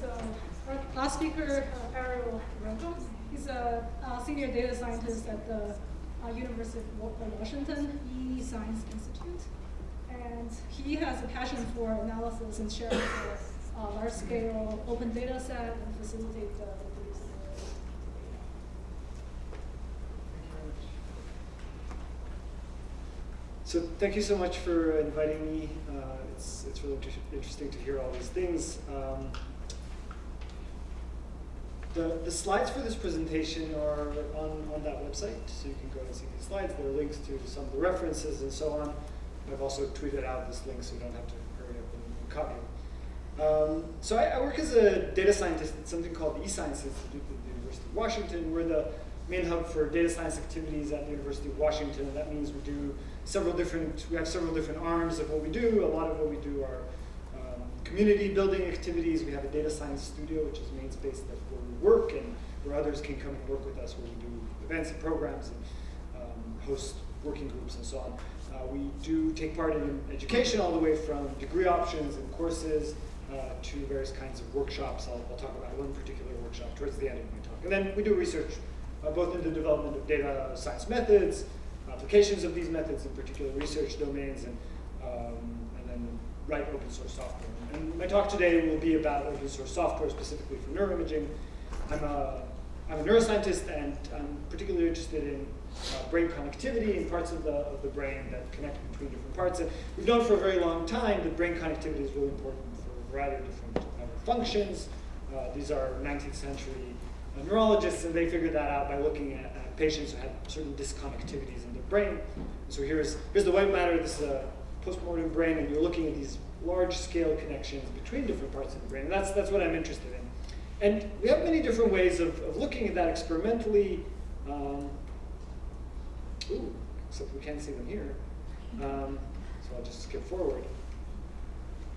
So our last speaker, uh, Ariel Rokem, he's a uh, senior data scientist at the uh, University of Wa- uh, Washington E-Science Institute. And he has a passion for analysis and sharing the uh, large-scale open data set and facilitate the. So thank you so much for inviting me. Uh, it's, it's really inter- interesting to hear all these things. Um, the, the slides for this presentation are on, on that website, so you can go and see these slides. There are links to some of the references and so on. I've also tweeted out this link so you don't have to hurry up and, copy it. Um, so I, I work as a data scientist at something called the eScience Institute at the University of Washington. We're the main hub for data science activities at the University of Washington, and that means we do several different, we have several different arms of what we do. A lot of what we do are um, community building activities. We have a data science studio, which is the main space where we work and where others can come and work with us, where we do events and programs and um, host working groups and so on. Uh, we do take part in education all the way from degree options and courses uh, to various kinds of workshops. I'll, I'll talk about one particular workshop towards the end of my talk. And then we do research uh, both in the development of data science methods, applications of these methods in particular research domains, and, um, and then write open source software. And my talk today will be about open source software, specifically for neuroimaging. I'm a, I'm a neuroscientist, and I'm particularly interested in brain connectivity and parts of the, of the brain that connect between different parts. And we've known for a very long time that brain connectivity is really important for a variety of different uh, functions. Uh, these are 19th century uh, neurologists, and they figured that out by looking at, at patients who had certain disconnectivities in their brain. So here's, here's the white matter, this is a postmortem brain, and you're looking at these large-scale connections between different parts of the brain, and that's, that's what I'm interested in. And we have many different ways of, of looking at that experimentally. Um, ooh, except we can't see them here. Um, so I'll just skip forward.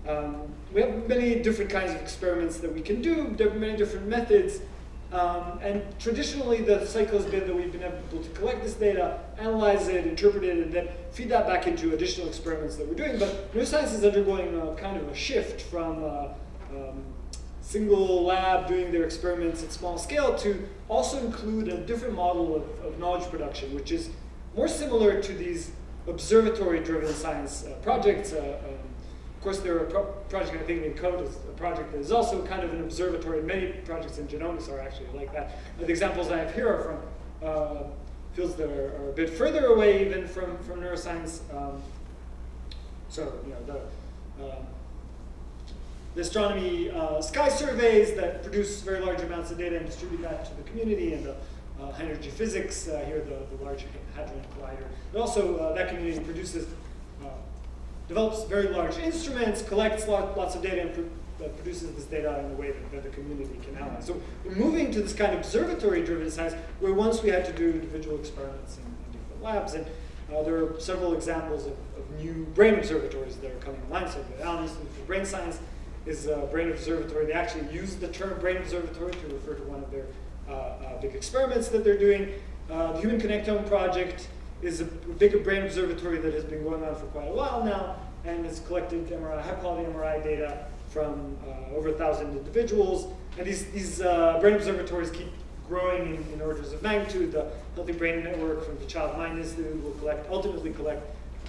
Um, we have many different kinds of experiments that we can do. There are many different methods. Um, and traditionally, the cycle has been that we've been able to collect this data, analyze it, interpret it, and then feed that back into additional experiments that we're doing. But neuroscience is undergoing a kind of a shift from uh, um, single lab doing their experiments at small scale to also include a different model of, of knowledge production, which is more similar to these observatory-driven science uh, projects. Uh, um, of course, there are a pro project, I think ENCODE is a project that is also kind of an observatory. Many projects in genomics are actually like that. The examples I have here are from uh, fields that are, are, a bit further away even from, from neuroscience. Um, so, you know, the, um, the astronomy uh, sky surveys that produce very large amounts of data and distribute that to the community, and the energy physics, uh, here the, the Large Hadron Collider. But also, uh, that community produces, uh, develops very large instruments, collects lot, lots of data, and pro produces this data in a way that, that, the community can analyze. So we're moving to this kind of observatory-driven science, where once we had to do individual experiments in, in different labs, and uh, there are several examples of, of, new brain observatories that are coming online. So the Allen Institute for Brain Science is a brain observatory. They actually use the term brain observatory to refer to one of their uh, uh, big experiments that they're doing. Uh, the Human Connectome Project is a big brain observatory that has been going on for quite a while now and has collected MRI, high quality MRI data from uh, over a thousand individuals. And these, these uh, brain observatories keep growing in, in, orders of magnitude. The Healthy Brain Network from the Child Mind Institute will collect, ultimately collect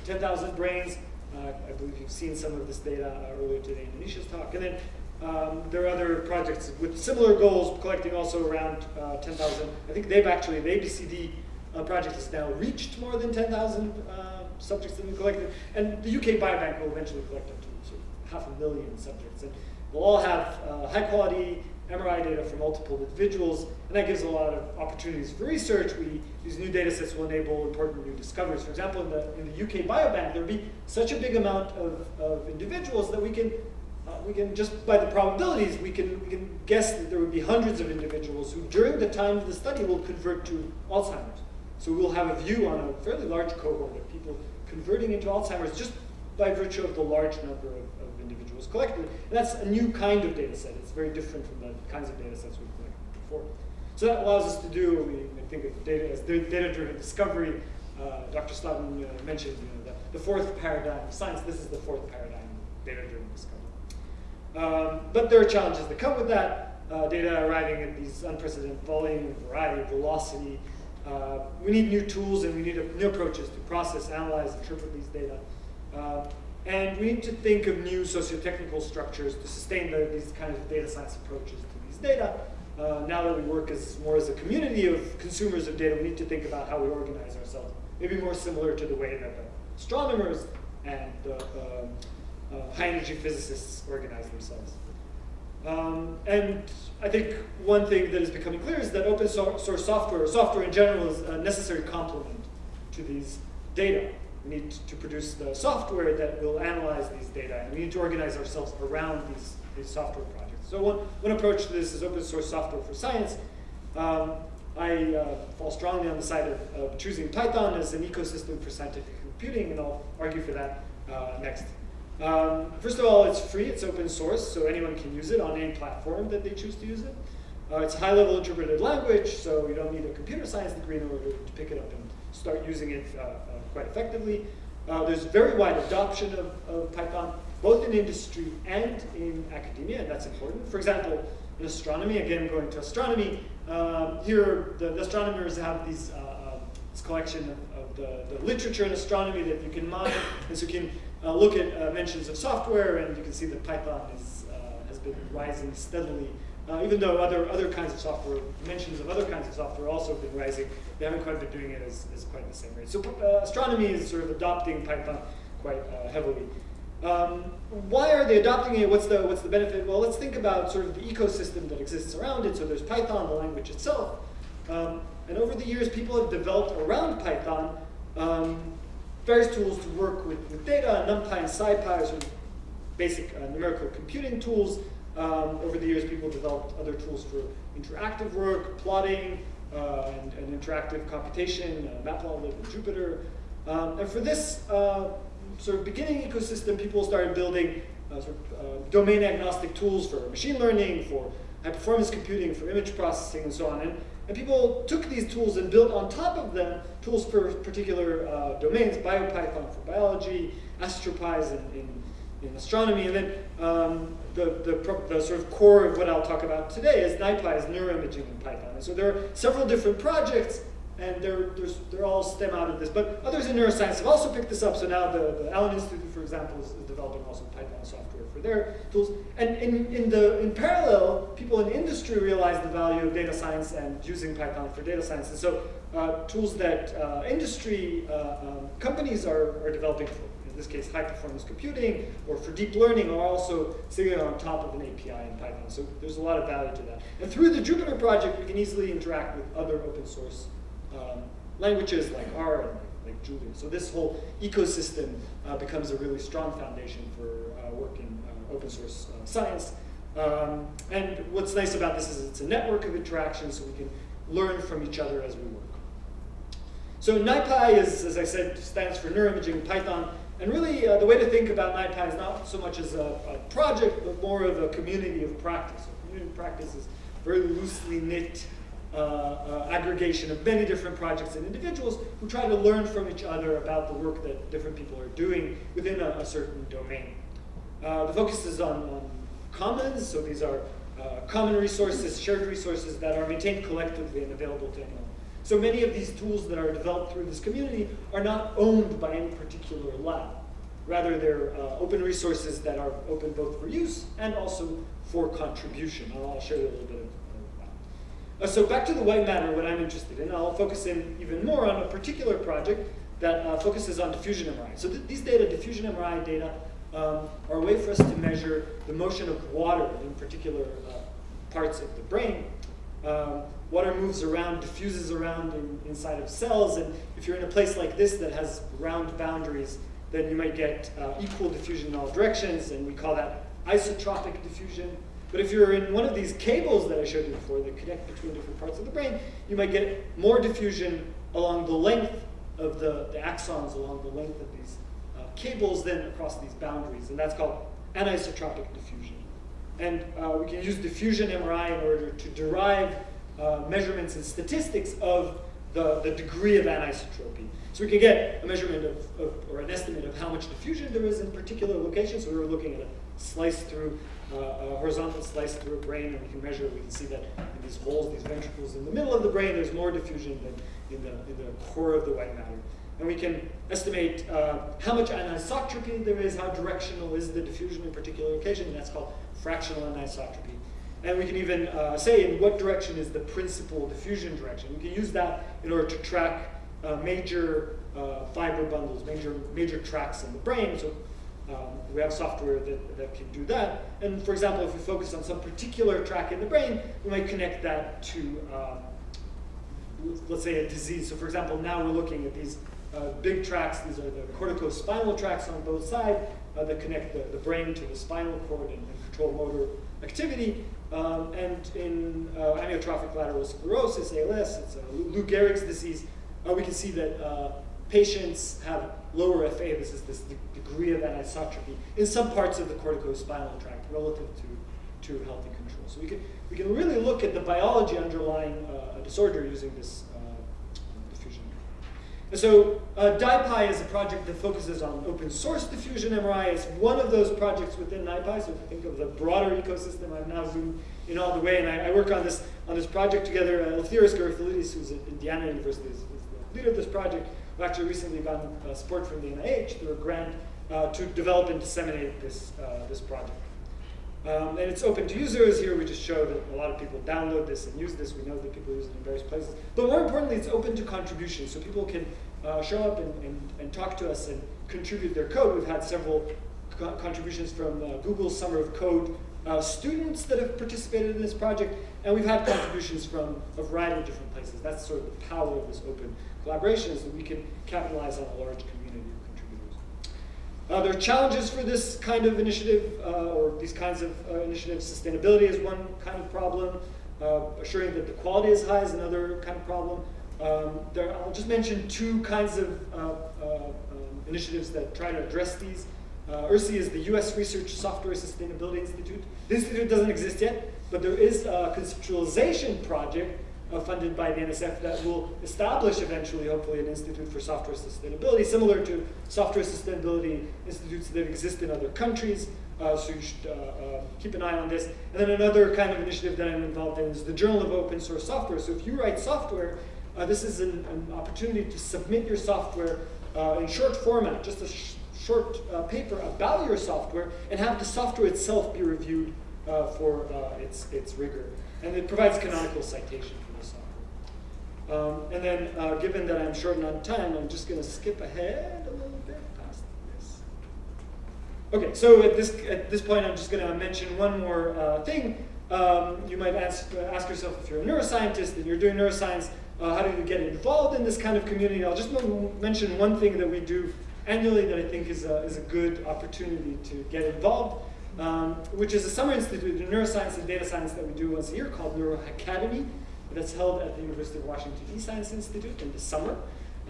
10,000 brains. Uh, I believe you've seen some of this data earlier today in Anisha's talk. And then um, there are other projects with similar goals, collecting also around uh, 10,000. I think they've actually, the ABCD uh, project has now reached more than 10,000 uh, subjects that we collected. And the UK Biobank will eventually collect up to sort of half a million subjects. And we'll all have uh, high quality MRI data for multiple individuals, and that gives a lot of opportunities for research. We, these new data sets will enable important new discoveries. For example, in the, in the UK Biobank, there'll be such a big amount of, of individuals that we can we can just by the probabilities we can we can guess that there would be hundreds of individuals who during the time of the study will convert to Alzheimer's. So we'll have a view on a fairly large cohort of people converting into Alzheimer's just by virtue of the large number of, of individuals collected. And that's a new kind of data set. It's very different from the kinds of data sets we've collected before. So that allows us to do, we think of data as data-driven discovery. Uh, Dr. Slavin uh, mentioned you know, the, the fourth paradigm of science. This is the fourth paradigm, data-driven discovery. Um, but there are challenges that come with that. Uh, data arriving at these unprecedented volume, variety, velocity. Uh, we need new tools and we need new approaches to process, analyze, interpret these data. Uh, and we need to think of new socio-technical structures to sustain the, these kinds of data science approaches to these data. Uh, now that we work as more as a community of consumers of data, we need to think about how we organize ourselves. Maybe more similar to the way that the astronomers and the um, uh, high energy physicists organize themselves. Um, and I think one thing that is becoming clear is that open source software, or software in general, is a necessary complement to these data. We need to produce the software that will analyze these data, and we need to organize ourselves around these, these software projects. So one, one approach to this is open source software for science. Um, I uh, fall strongly on the side of, of, choosing Python as an ecosystem for scientific computing, and I'll argue for that uh, next. Um, first of all, it's free, it's open source, so anyone can use it on any platform that they choose to use it. Uh, it's a high-level interpreted language, so you don't need a computer science degree in order to pick it up and start using it uh, uh, quite effectively. Uh, there's very wide adoption of, of, Python, both in industry and in academia, and that's important. For example, in astronomy, again going to astronomy, um, here the, the, astronomers have these, uh, uh, this collection of, of the, the, literature in astronomy that you can mine, and so you can uh, look at uh, mentions of software, and you can see that Python is, uh, has been rising steadily. Uh, even though other, other kinds of software, mentions of other kinds of software also have been rising, they haven't quite been doing it as, as quite the same rate. So uh, astronomy is sort of adopting Python quite heavily. Um, why are they adopting it? What's the, what's the benefit? Well, let's think about sort of the ecosystem that exists around it. So there's Python, the language itself. Um, and over the years, people have developed around Python um, various tools to work with, data. NumPy and SciPy are sort of basic uh, numerical computing tools. Um, over the years, people developed other tools for interactive work, plotting, uh, and, and, interactive computation, uh, Matplotlib and Jupyter. Um, and for this uh, sort of beginning ecosystem, people started building uh, sort of, uh, domain agnostic tools for machine learning, for high performance computing, for image processing, and so on. And and people took these tools and built on top of them tools for particular uh, domains, BioPython for biology, AstroPy in, in, in astronomy, and then um, the, the, the, sort of core of what I'll talk about today is NiPy, is neuroimaging in Python. And so there are several different projects, and they're, they're all stem out of this. But others in neuroscience have also picked this up, so now the, the Allen Institute, for example, is, is developing also Python software their tools. And in, in, the, in parallel, people in industry realize the value of data science and using Python for data science. And so uh, tools that uh, industry uh, um, companies are, are developing for, in this case, high performance computing or for deep learning are also sitting on top of an API in Python. So there's a lot of value to that. And through the Jupyter project, we can easily interact with other open source um, languages like R and like Julia. So this whole ecosystem uh, becomes a really strong foundation for uh, work in open source uh, science. Um, and what's nice about this is it's a network of interactions so we can learn from each other as we work. So NiPy is, as I said, stands for Neuroimaging Python. And really, uh, the way to think about NiPy is not so much as a, a, project, but more of a community of practice. A community of practice is very loosely knit uh, uh, aggregation of many different projects and individuals who try to learn from each other about the work that different people are doing within a, a certain domain. Uh, the focus is on, on, commons, so these are uh, common resources, shared resources that are maintained collectively and available to anyone. So many of these tools that are developed through this community are not owned by any particular lab. Rather, they're uh, open resources that are open both for use and also for contribution. I'll show you a little bit of that. Uh, so back to the white matter, what I'm interested in. I'll focus in even more on a particular project that uh, focuses on diffusion MRI. So th these data, diffusion MRI data, um, are a way for us to measure the motion of water in particular uh, parts of the brain. Um, water moves around, diffuses around in, inside of cells, and if you're in a place like this that has round boundaries, then you might get uh, equal diffusion in all directions, and we call that isotropic diffusion. But if you're in one of these cables that I showed you before that connect between different parts of the brain, you might get more diffusion along the length of the, the axons, along the length of these cables then across these boundaries, and that's called anisotropic diffusion. And uh, we can use diffusion MRI in order to derive uh, measurements and statistics of the, the degree of anisotropy. So we can get a measurement of, of, or an estimate of how much diffusion there is in particular locations. So we were looking at a slice through, uh, a horizontal slice through a brain, and we can measure, we can see that in these holes, these ventricles in the middle of the brain, there's more diffusion than in the, in the core of the white matter. And we can estimate uh, how much anisotropy there is, how directional is the diffusion in a particular and that's called fractional anisotropy. And we can even uh, say in what direction is the principal diffusion direction. We can use that in order to track uh, major uh, fiber bundles, major, major tracks in the brain. So um, we have software that, that can do that. And for example, if we focus on some particular track in the brain, we might connect that to, um, let's say, a disease. So for example, now we're looking at these uh, big tracks. These are the corticospinal tracks on both sides uh, that connect the, the brain to the spinal cord and, and control motor activity. Um, and in uh, amyotrophic lateral sclerosis, ALS, it's a Lou Gehrig's disease, uh, we can see that uh, patients have lower FA, this is this de degree of anisotropy, in some parts of the corticospinal tract relative to, to healthy control. So we can, we can really look at the biology underlying uh, a disorder using this so uh, DIPY is a project that focuses on open source diffusion MRI. It's one of those projects within NIPY. So if you think of the broader ecosystem, I've now zoomed in all the way, and I, I work on this on this project together. Uh, Eleftherios Garyfallidis, who's at Indiana University, is, is, the leader of this project, who actually recently gotten uh, support from the NIH through a grant uh, to develop and disseminate this, uh, this project. Um, and it's open to users. Here we just show that a lot of people download this and use this. We know that people use it in various places. But more importantly, it's open to contributions. So people can uh, show up and, and, and, talk to us and contribute their code. We've had several co contributions from uh, Google Summer of Code uh, students that have participated in this project. And we've had contributions from a variety of different places. That's sort of the power of this open collaboration is that we can capitalize on a large community. Uh, there are challenges for this kind of initiative, uh, or these kinds of uh, initiatives. Sustainability is one kind of problem. Uh, assuring that the quality is high is another kind of problem. Um, there, I'll just mention two kinds of uh, uh, um, initiatives that try to address these. Uh, URSSI is the US Research Software Sustainability Institute. This institute doesn't exist yet, but there is a conceptualization project uh, funded by the NSF that will establish eventually, hopefully, an institute for software sustainability, similar to software sustainability institutes that exist in other countries. Uh, so you should uh, uh, keep an eye on this. And then another kind of initiative that I'm involved in is the Journal of Open Source Software. So if you write software, uh, this is an, an, opportunity to submit your software uh, in short format, just a sh short paper about your software, and have the software itself be reviewed for its, its rigor. And it provides canonical citation um, and then, uh, given that I'm short on time, I'm just going to skip ahead a little bit past this. Okay, so at this, at this point, I'm just going to mention one more uh, thing. Um, you might ask, ask yourself if you're a neuroscientist and you're doing neuroscience, uh, how do you get involved in this kind of community? I'll just mention one thing that we do annually that I think is a, is a good opportunity to get involved, um, which is a summer institute in neuroscience and data science that we do once a year called Neurohackademy that's held at the University of Washington eScience Institute in the summer.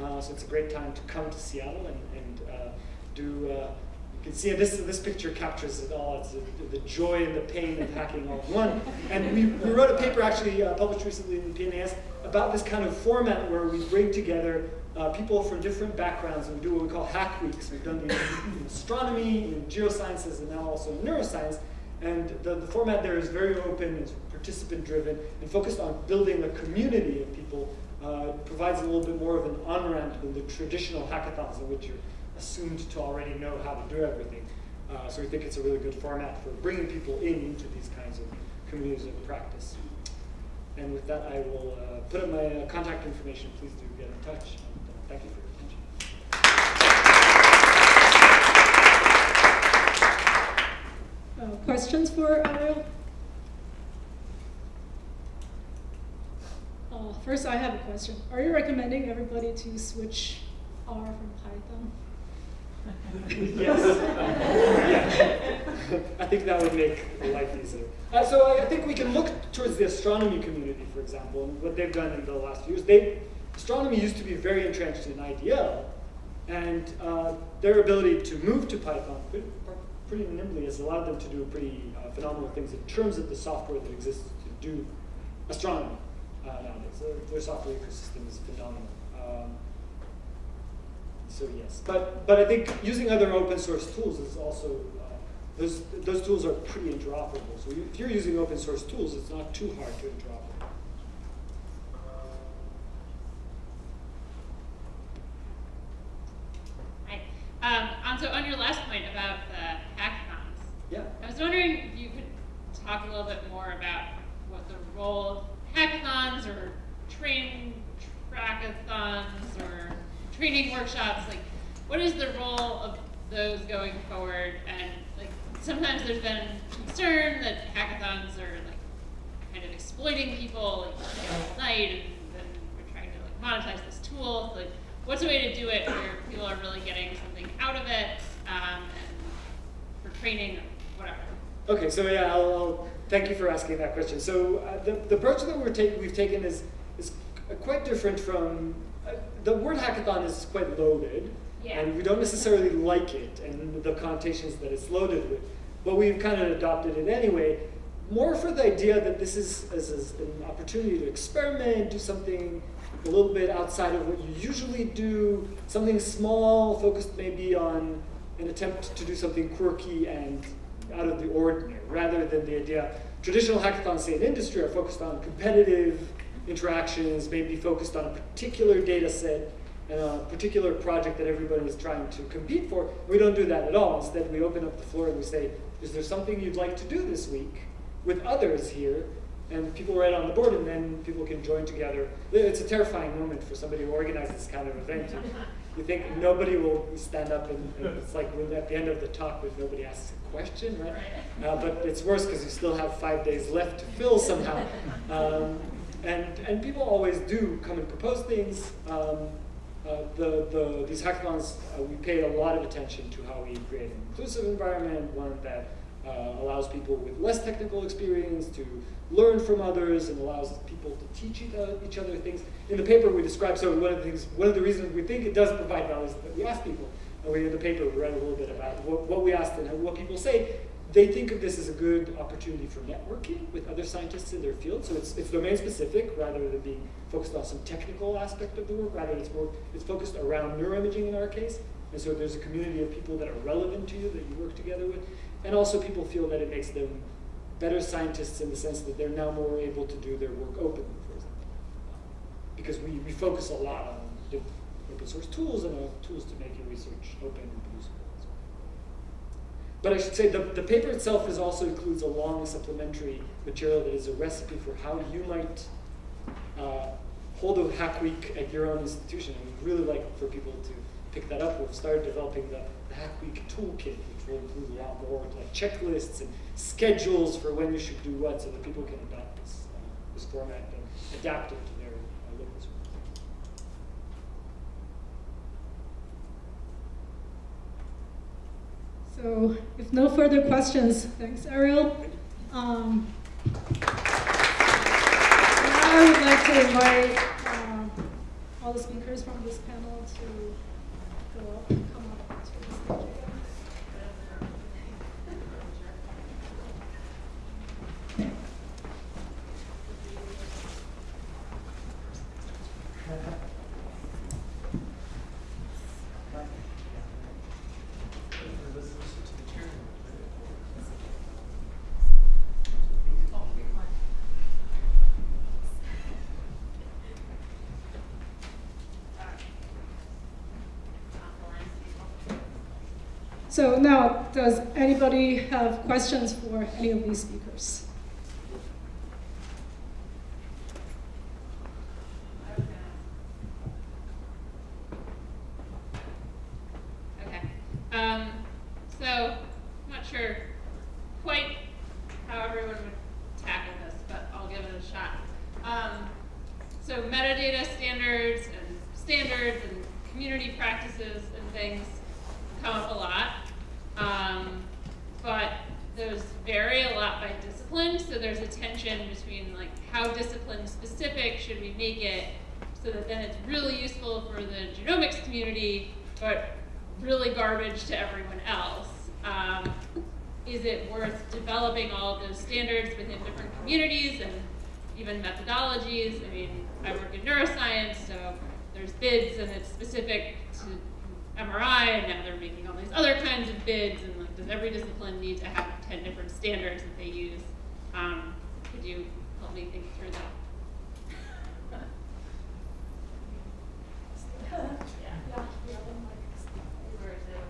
Uh, so it's a great time to come to Seattle and, and uh, do, uh, you can see this, this picture captures it all. It's the, the joy and the pain of hacking all in one. And we, we wrote a paper actually uh, published recently in PNAS about this kind of format where we bring together uh, people from different backgrounds and we do what we call hack weeks. We've done these in astronomy, in geosciences, and now also in neuroscience. And the, the format there is very open, it's participant driven, and focused on building a community of people. Uh, provides a little bit more of an on-ramp than the traditional hackathons in which you're assumed to already know how to do everything. Uh, so we think it's a really good format for bringing people in into these kinds of communities of practice. And with that, I will uh, put up my uh, contact information. Please do get in touch. And, uh, thank you for your Uh, questions for Ariel? Uh, first, I have a question. Are you recommending everybody to switch R from Python? *laughs* yes. yeah. *laughs* I think that would make life easier. Uh, so I, I, think we can look towards the astronomy community, for example, and what they've done in the last few years. They, astronomy used to be very entrenched in IDL, and uh, their ability to move to Python pretty nimbly has allowed them to do pretty uh, phenomenal things in terms of the software that exists to do astronomy uh, nowadays. Their, their, software ecosystem is phenomenal. Um, so yes, but but I think using other open source tools is also uh, those, those tools are pretty interoperable. So if you're using open source tools, it's not too hard to interoperate. Hi. Um, on, so on your last point about the hackathons, Yeah. I was wondering if you could talk a little bit more about what the role hackathons or train trackathons or training workshops, like what is the role of those going forward? And like sometimes there's been concern that hackathons are like kind of exploiting people like all and then we're trying to like monetize this tool. So, Like what's a way to do it where people are really getting something out of it um, and for training or whatever? Okay, so yeah, I'll, I'll thank you for asking that question. So uh, the, the approach that we're take, we've taken is, is quite different from, uh, the word hackathon is quite loaded, Yeah. and we don't necessarily like it and the connotations that it's loaded with, but we've kind of adopted it anyway, more for the idea that this is, is, is an opportunity to experiment, do something a little bit outside of what you usually do, something small, focused maybe on an attempt to do something quirky and out of the ordinary, rather than the idea. Traditional hackathons, say in industry, are focused on competitive interactions, maybe focused on a particular data set and a particular project that everybody is trying to compete for. We don't do that at all. Instead, we open up the floor and we say, is there something you'd like to do this week with others here? And people write on the board, and then people can join together. It's a terrifying moment for somebody who organizes this kind of event. You think nobody will stand up, and, and it's like at the end of the talk when nobody asks a question, right? Uh, but it's worse because you still have five days left to fill somehow. Um, and, and people always do come and propose things. Um, uh, the, the, these hackathons, uh, we pay a lot of attention to how we create an inclusive environment, one that uh, allows people with less technical experience to learn from others and allows people to teach each other, things. In the paper we describe, so one of the things, one of the reasons we think it does provide value is that we ask people, and we in the paper we write a little bit about what, what we asked and what people say. They think of this as a good opportunity for networking with other scientists in their field. So it's, it's domain specific rather than being focused on some technical aspect of the work. Rather, it's more it's focused around neuroimaging in our case. And so there's a community of people that are relevant to you that you work together with. And also people feel that it makes them better scientists in the sense that they're now more able to do their work openly, for example. Because we, we focus a lot on open source tools and uh, tools to make your research open and usable. But I should say the, the paper itself is also includes a long supplementary material that is a recipe for how you might uh, hold a hack week at your own institution. And we'd really like for people to pick that up. We've started developing the, the hack week toolkit, which will include a lot more like checklists and schedules for when you should do what so that people can adopt this, uh, this format and adapt it to their uh, local. So if no further questions, thanks Ariel. Um, I would like to invite um, all the speakers from this panel to go up, come up to the stage So now, does anybody have questions for any of these speakers? Okay. Um, so, I'm not sure quite how everyone would tackle this, but I'll give it a shot. Um, so metadata standards and standards and community practices and things come up a lot. Um, but those vary a lot by discipline, so there's a tension between like how discipline specific should we make it so that then it's really useful for the genomics community, but really garbage to everyone else. Um, is it worth developing all of those standards within different communities and even methodologies? I mean, I work in neuroscience, so there's BIDS and it's specific to MRI, and now they're making all these other kinds of BIDS, and like, does every discipline need to have ten different standards that they use? Um, could you help me think through that?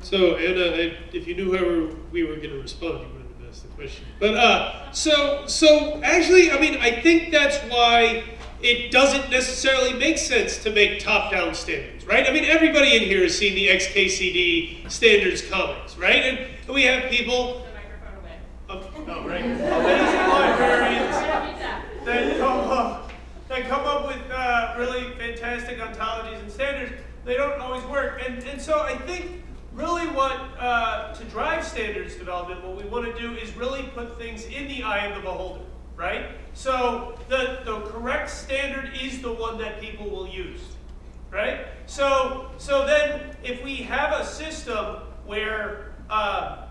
So Anna, I- if you knew how we were going to respond, you wouldn't have asked the question. But uh, so so actually, I mean, I think that's why it doesn't necessarily make sense to make top-down standards, right? I mean, everybody in here has seen the XKCD standards comics, right? And we have people. The microphone away. Oh, right. Librarians I don't need that. that come up that come up with uh, really fantastic ontologies and standards. They don't always work, and and so I think really what uh, to drive standards development, what we want to do is really put things in the eye of the beholder, right? So the the correct standard is the one that people will use, right? So so then if we have a system where uh,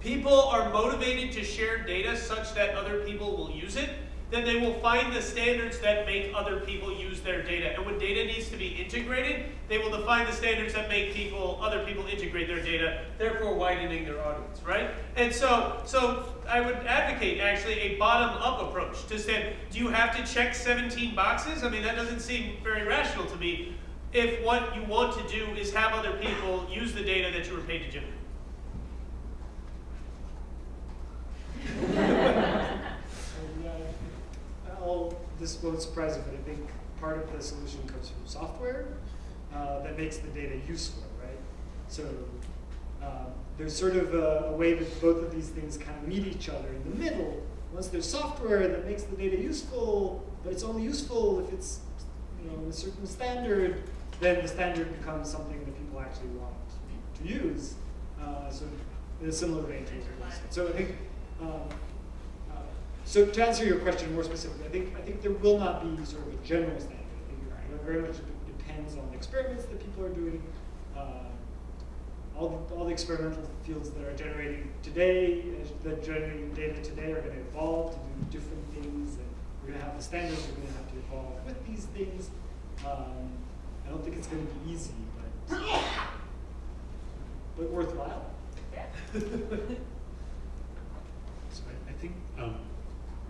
people are motivated to share data such that other people will use it, then they will find the standards that make other people use their data. And when data needs to be integrated, they will define the standards that make people, other people integrate their data, therefore widening their audience, right? And so, so I would advocate actually a bottom-up approach to say, do you have to check 17 boxes? I mean, that doesn't seem very rational to me if what you want to do is have other people use the data that you were paid to generate. *laughs* This won't surprise you, but I think part of the solution comes from software uh, that makes the data useful, right? So uh, there's sort of a, a way that both of these things kind of meet each other in the middle. Once there's software that makes the data useful, but it's only useful if it's you know a certain standard, then the standard becomes something that people actually want to use. Uh, so in a similar vein. So I think um, so to answer your question more specifically, I think I think there will not be sort of a general standard. I think you're right. It very much depends on the experiments that people are doing. Uh, all the, all the experimental fields that are generating today, uh, that generating data today, are going to evolve to do different things, and we're going to have the standards. We're going to have to evolve with these things. Um, I don't think it's going to be easy, but *laughs* but worthwhile. *laughs* So I, I think um,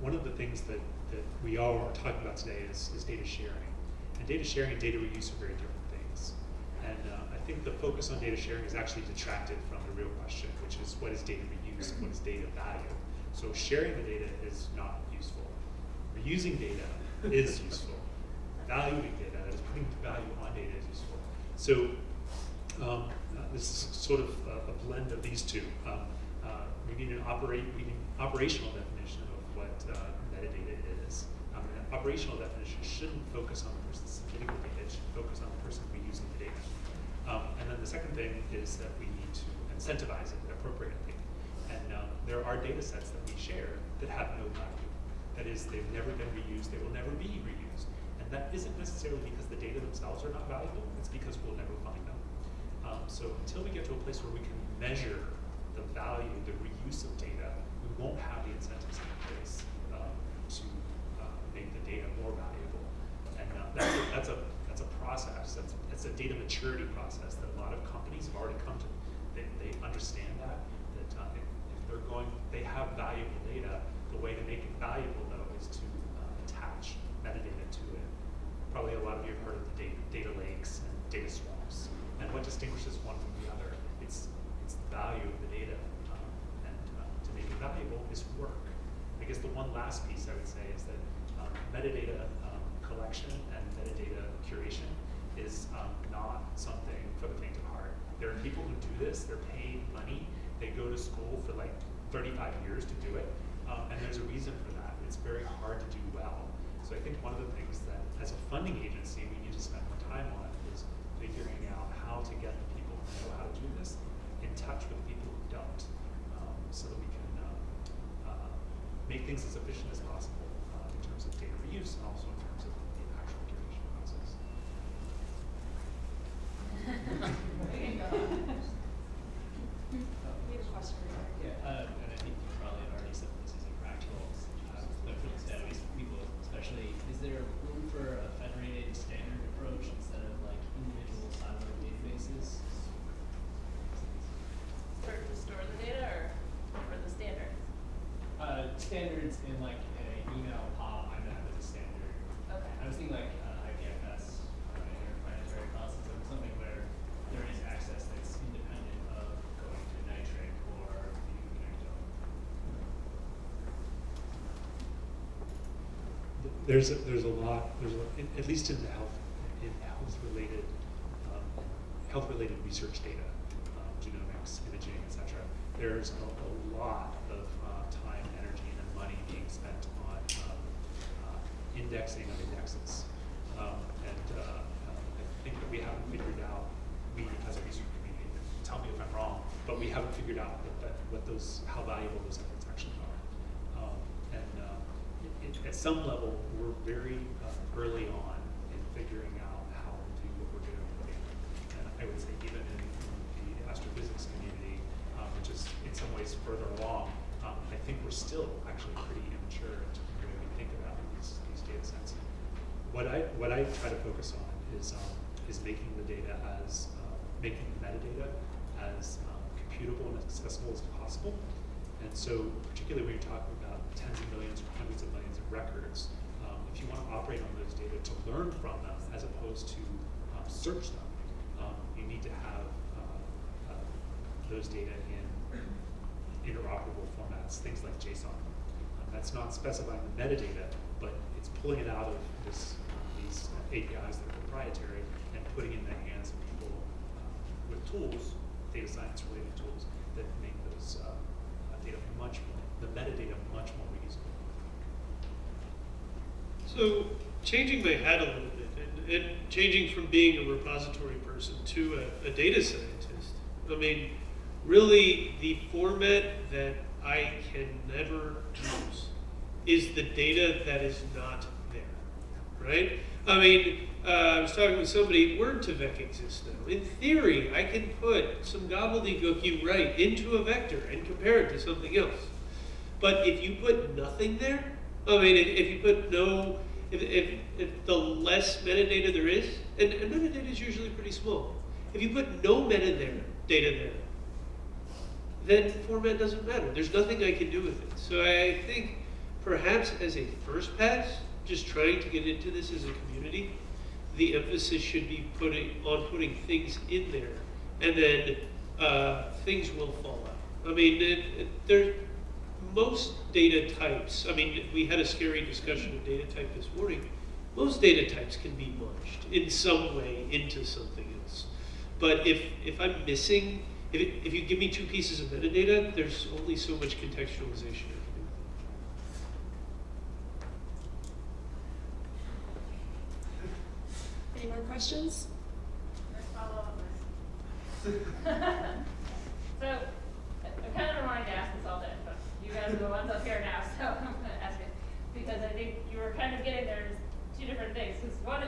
one of the things that, that we all are talking about today is, is data sharing. And data sharing and data reuse are very different things. And uh, I think the focus on data sharing is actually detracted from the real question, which is what is data reuse and what is data value? So sharing the data is not useful. Reusing data is *laughs* useful. Valuing data, that is putting value on data is useful. So um, uh, this is sort of a, a blend of these two. Um, uh, we need an operate, we need an operational definition of what uh, metadata is. Um, an operational definition shouldn't focus on the person submitting the data; it should focus on the person reusing the data. Um, and then the second thing is that we need to incentivize it appropriately. And um, there are data sets that we share that have no value. That is, they've never been reused; they will never be reused. And that isn't necessarily because the data themselves are not valuable. It's because we'll never find them. Um, so until we get to a place where we can measure the value, the reuse of data, we won't have the incentives in place um, to uh, make the data more valuable. And uh, that's, a, that's a that's a process. That's it's a data maturity process that a lot of companies have already come to. They, they understand that that uh, if, if they're going, they have valuable data. The way to make it valuable though is to uh, attach metadata to it. Probably a lot of you have heard of the data, data lakes and data swamps. And what distinguishes one from the other? It's, it's the value of the data. Um, and uh, to make it valuable is work. I guess the one last piece I would say is that metadata um, collection and metadata curation is um, not something for the faint of heart. There are people who do this, they're paid money, they go to school for like 35 years to do it, um, and there's a reason for that. It's very hard to do well. So I think one of the things that, as a funding agency, we need to spend more time on is figuring out how to get the people who know how to do this in touch with the people who don't, um, so that we can uh, uh, make things as efficient as possible use and also in terms of the actual curation process. Uh, I think probably already uh, but for people, especially, is there room for a federated standard approach instead of like individual siloed databases? To store the data or the standards? Uh, standards in like There's a, there's a lot, there's a, at least in the health, in health-related, um, health-related research data, um, genomics, imaging, et cetera. There's a, a lot of uh, time, energy, and money being spent on um, uh, indexing of indexes. Um, and uh, uh, I think that we haven't figured out, we as a research community, tell me if I'm wrong, but we haven't figured out what, that, what those, how valuable those are. Um, and uh, it, it, at some level, we're very uh, early on in figuring out how to do what we're doing. And I would say even in, the astrophysics community, um, which is in some ways further along, um, I think we're still actually pretty immature in terms of the way we think about these, these data sets. What I, what I try to focus on is, um, is making the data as, uh, making the metadata as um, computable and accessible as possible. And so particularly when you're talking tens of millions or hundreds of millions of records, um, if you want to operate on those data to learn from them as opposed to um, search them, um, you need to have uh, uh, those data in interoperable formats, things like JSON. Um, that's not specifying the metadata, but it's pulling it out of this, these APIs that are proprietary and putting it in the hands of people uh, with tools, data science related tools, that make those uh, uh, data much more, the metadata much more reusable. So changing my hat a little bit and, and changing from being a repository person to a, a data scientist. I mean, really the format that I can never use is the data that is not there, right? I mean, uh, I was talking with somebody, Word2Vec exists now. In theory, I can put some gobbledygook you write into a vector and compare it to something else. But if you put nothing there, I mean, if, if you put no, if, if, if the less metadata there is, and, and metadata is usually pretty small. If you put no metadata data there, then format doesn't matter. There's nothing I can do with it. So I think perhaps as a first pass, just trying to get into this as a community, the emphasis should be putting on putting things in there, and then uh, things will fall out. I mean, it, it, there, most data types. I mean, we had a scary discussion of data type this morning. Most data types can be merged in some way into something else. But if if I'm missing, if it, if you give me two pieces of metadata, there's only so much contextualization I can do. Any more questions? Let's follow up. *laughs* So, I'm kind of been wanting to ask this all day, but you guys are the ones up here now, *laughs* so I'm gonna ask it. Because I think you were kind of getting there, there's two different things, because one,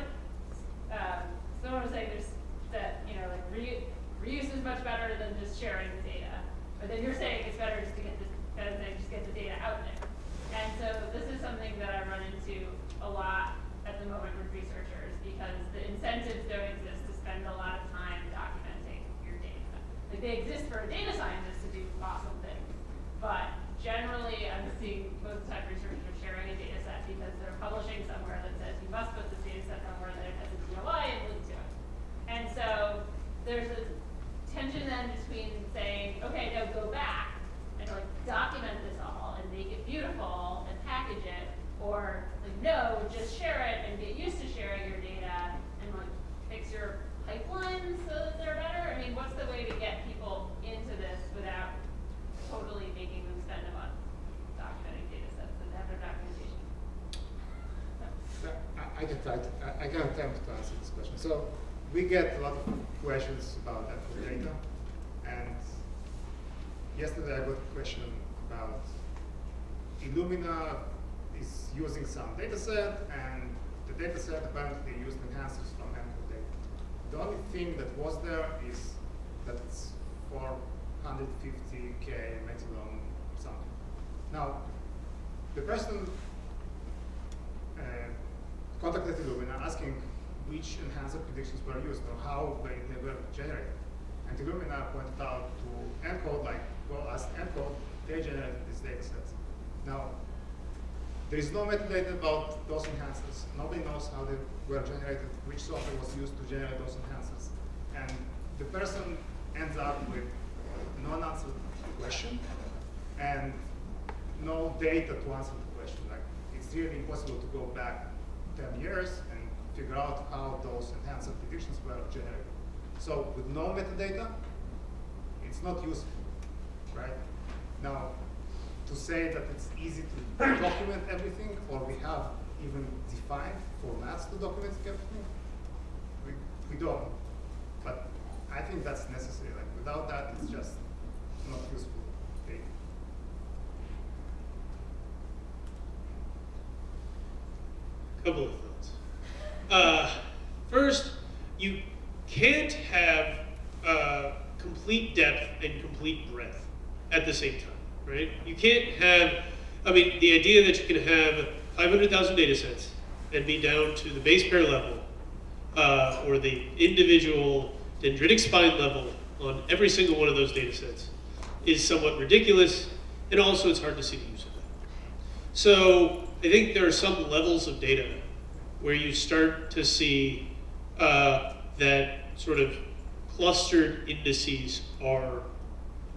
um, someone was saying there's, that, you know, like reu- reuse is much better than just sharing the data. But then you're saying it's better just to get the, better than just get the data out there. And so this is something that I run into a lot at the moment with researchers, because the incentives don't exist to spend a lot of time documenting your data. Like they exist for a data scientist to do awesome things, but generally I'm seeing most time researchers are sharing a data set because they're publishing somewhere that says you must put this data set somewhere that has a DOI and link to it. And so there's a tension then between saying, okay, now go back and like document this all and make it beautiful and package it, or like no, just share it and get used to sharing your data and like fix your pipelines so that they're better. I mean, what's the way to get people into this without totally making them spend a month documenting data sets and have their documentation? I, I can try to, I, I attempt to answer this question. So we get a lot of questions about that data. And yesterday I got a question about Illumina is using some data set and the data set apparently used enhancers from ENCODE data. The only thing that was there is that it's 450k maximum something. Now, the person uh, contacted Illumina asking which enhancer predictions were used or how they, they were generated. And Illumina pointed out to ENCODE, like, well, as ENCODE, they generated these data sets. Now, There is no metadata about those enhancers. Nobody knows how they were generated, which software was used to generate those enhancers. And the person ends up with no unanswered question and no data to answer the question. Like it's really impossible to go back 10 years and figure out how those enhancer predictions were generated. So with no metadata, it's not useful, right? Now, to say that it's easy to document everything, or we have even defined formats to document everything, we, we don't. But I think that's necessary. Like without that, it's just not useful data. Couple of thoughts. Uh, first, you can't have uh, complete depth and complete breadth at the same time, right? You can't have, I mean, the idea that you can have 500,000 data sets and be down to the base pair level uh, or the individual dendritic spine level on every single one of those data sets is somewhat ridiculous, and also it's hard to see the use of that. So I think there are some levels of data where you start to see uh, that sort of clustered indices are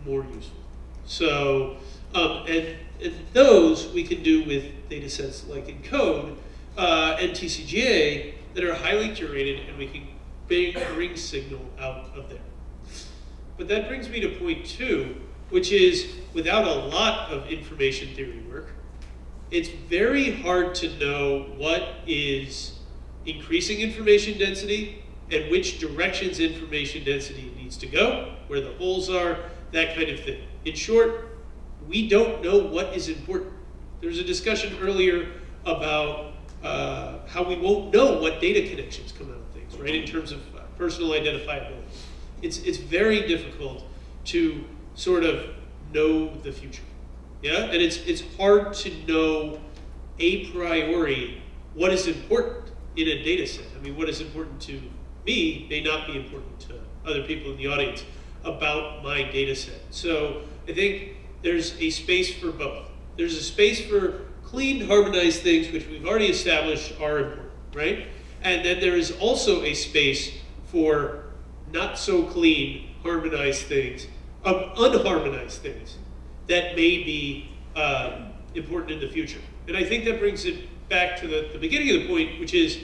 more useful. So, um, and, and those we can do with data sets like ENCODE uh, and TCGA that are highly curated and we can bring, bring signal out of there. But that brings me to point two, which is without a lot of information theory work, it's very hard to know what is increasing information density and which directions information density needs to go, where the holes are, that kind of thing. In short, we don't know what is important. There was a discussion earlier about uh, how we won't know what data connections come out of things, right, in terms of uh, personal identifiability. It's, it's very difficult to sort of know the future. Yeah, and it's it's hard to know a priori what is important in a data set. I mean, what is important to me may not be important to other people in the audience about my data set. So I think there's a space for both. There's a space for clean, harmonized things, which we've already established are important, right? And then there is also a space for not so clean, harmonized things, um, unharmonized things that may be uh, important in the future. And I think that brings it back to the, the beginning of the point, which is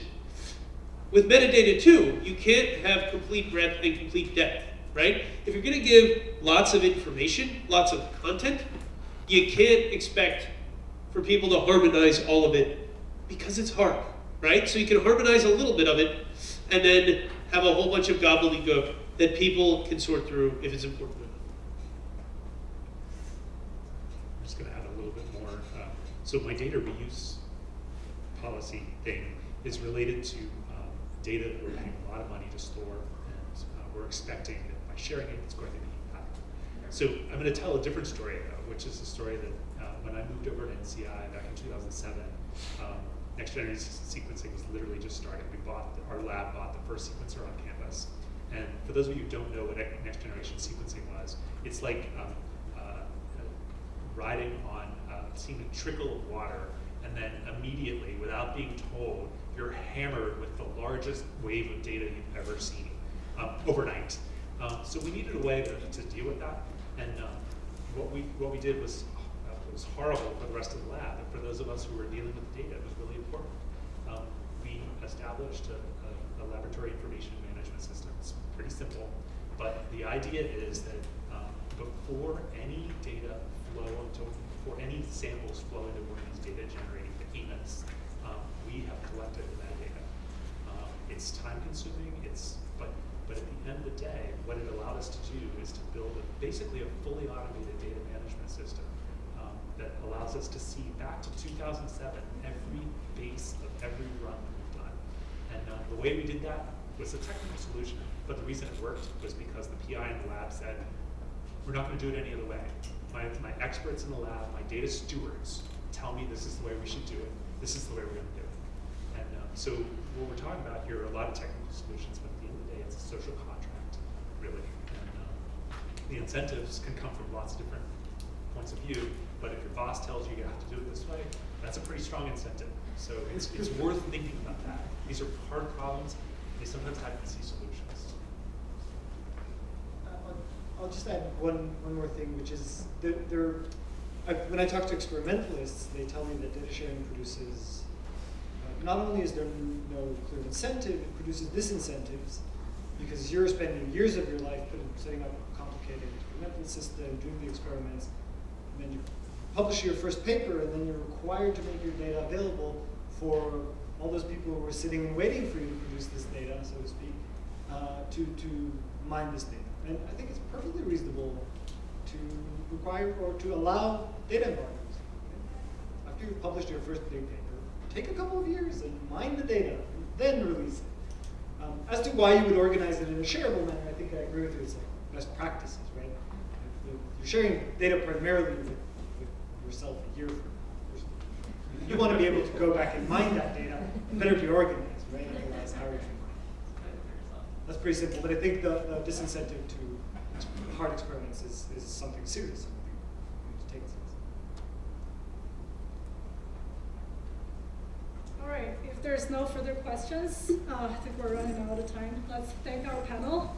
with metadata too, you can't have complete breadth and complete depth, right? If you're gonna give lots of information, lots of content, you can't expect for people to harmonize all of it because it's hard, right? So you can harmonize a little bit of it and then have a whole bunch of gobbledygook that people can sort through if it's important enough. I'm just going to add a little bit more. Uh, so my data reuse policy thing is related to um, data that we're paying a lot of money to store, and uh, we're expecting that by sharing it, it's going to be valuable. So I'm going to tell a different story though, which is the story that uh, when I moved over to NCI back in 2007, um, next generation sequencing was literally just starting. We bought, our lab bought the first sequencer on campus. And for those of you who don't know what next generation sequencing was, it's like um, riding on, uh, seeing a trickle of water, and then immediately, without being told, you're hammered with the largest wave of data you've ever seen um, overnight. Um, so we needed a way to, to deal with that, and um, what we what we did was uh, was horrible for the rest of the lab, but for those of us who were dealing with the data, it was really important. Um, we established a, a, a laboratory information management system. It's pretty simple, but the idea is that um, before any data flow before any samples flow into one of these data generating behemoths, um, we have collected the metadata. Um, it's time consuming, it's, but, but at the end of the day, what it allowed us to do is to build a, basically a fully automated data management system um, that allows us to see back to 2007 every base of every run that we've done. And uh, the way we did that was a technical solution, but the reason it worked was because the PI in the lab said, we're not going to do it any other way. My, my experts in the lab, my data stewards, tell me this is the way we should do it. This is the way we're going to do it. And um, so what we're talking about here are a lot of technical solutions, but at the end of the day, it's a social contract, really. And um, the incentives can come from lots of different points of view, but if your boss tells you you have to do it this way, that's a pretty strong incentive. So it's, it's worth thinking about that. These are hard problems, they sometimes have easy solutions. Uh, I'll- just add one, one more thing, which is there, there, I, when I talk to experimentalists, they tell me that data sharing produces, uh, not only is there no clear incentive, it produces disincentives, because you're spending years of your life putting, setting up a complicated experimental system, doing the experiments, and then you publish your first paper, and then you're required to make your data available for all those people who are sitting and waiting for you to produce this data, so to speak, uh, to, to mine this data. And I think it's perfectly reasonable to require or to allow data embargoes. After you've published your first big paper, take a couple of years and mine the data, and then release it. Um, as to why you would organize it in a shareable manner, I think I agree with you. It's like best practices, right? You- You're sharing data primarily with, with yourself a year from now. You want to be able to go back and mine that data. Better be organized, right? Otherwise, how are you going to mine it? That's pretty simple, but I think the, the disincentive to hard experiments is, is something serious. We take seriously. All right, if there's no further questions, uh, I think we're running out of time. Let's thank our panel.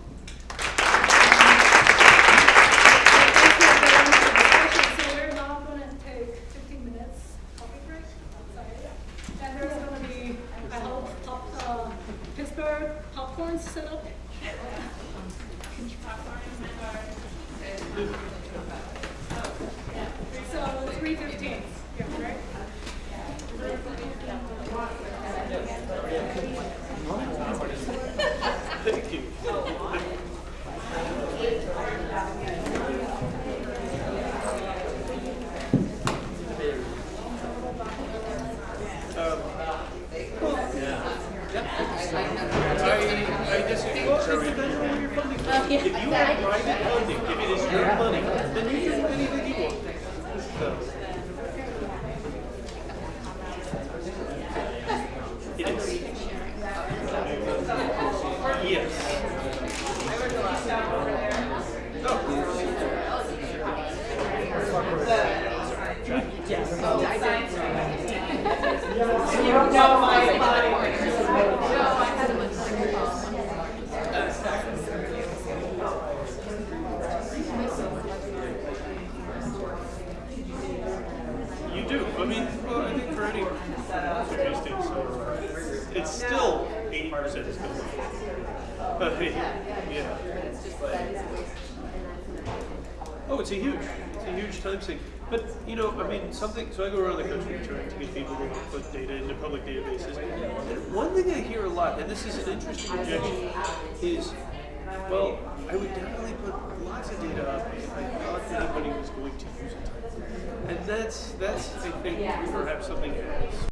That's that's I think perhaps something as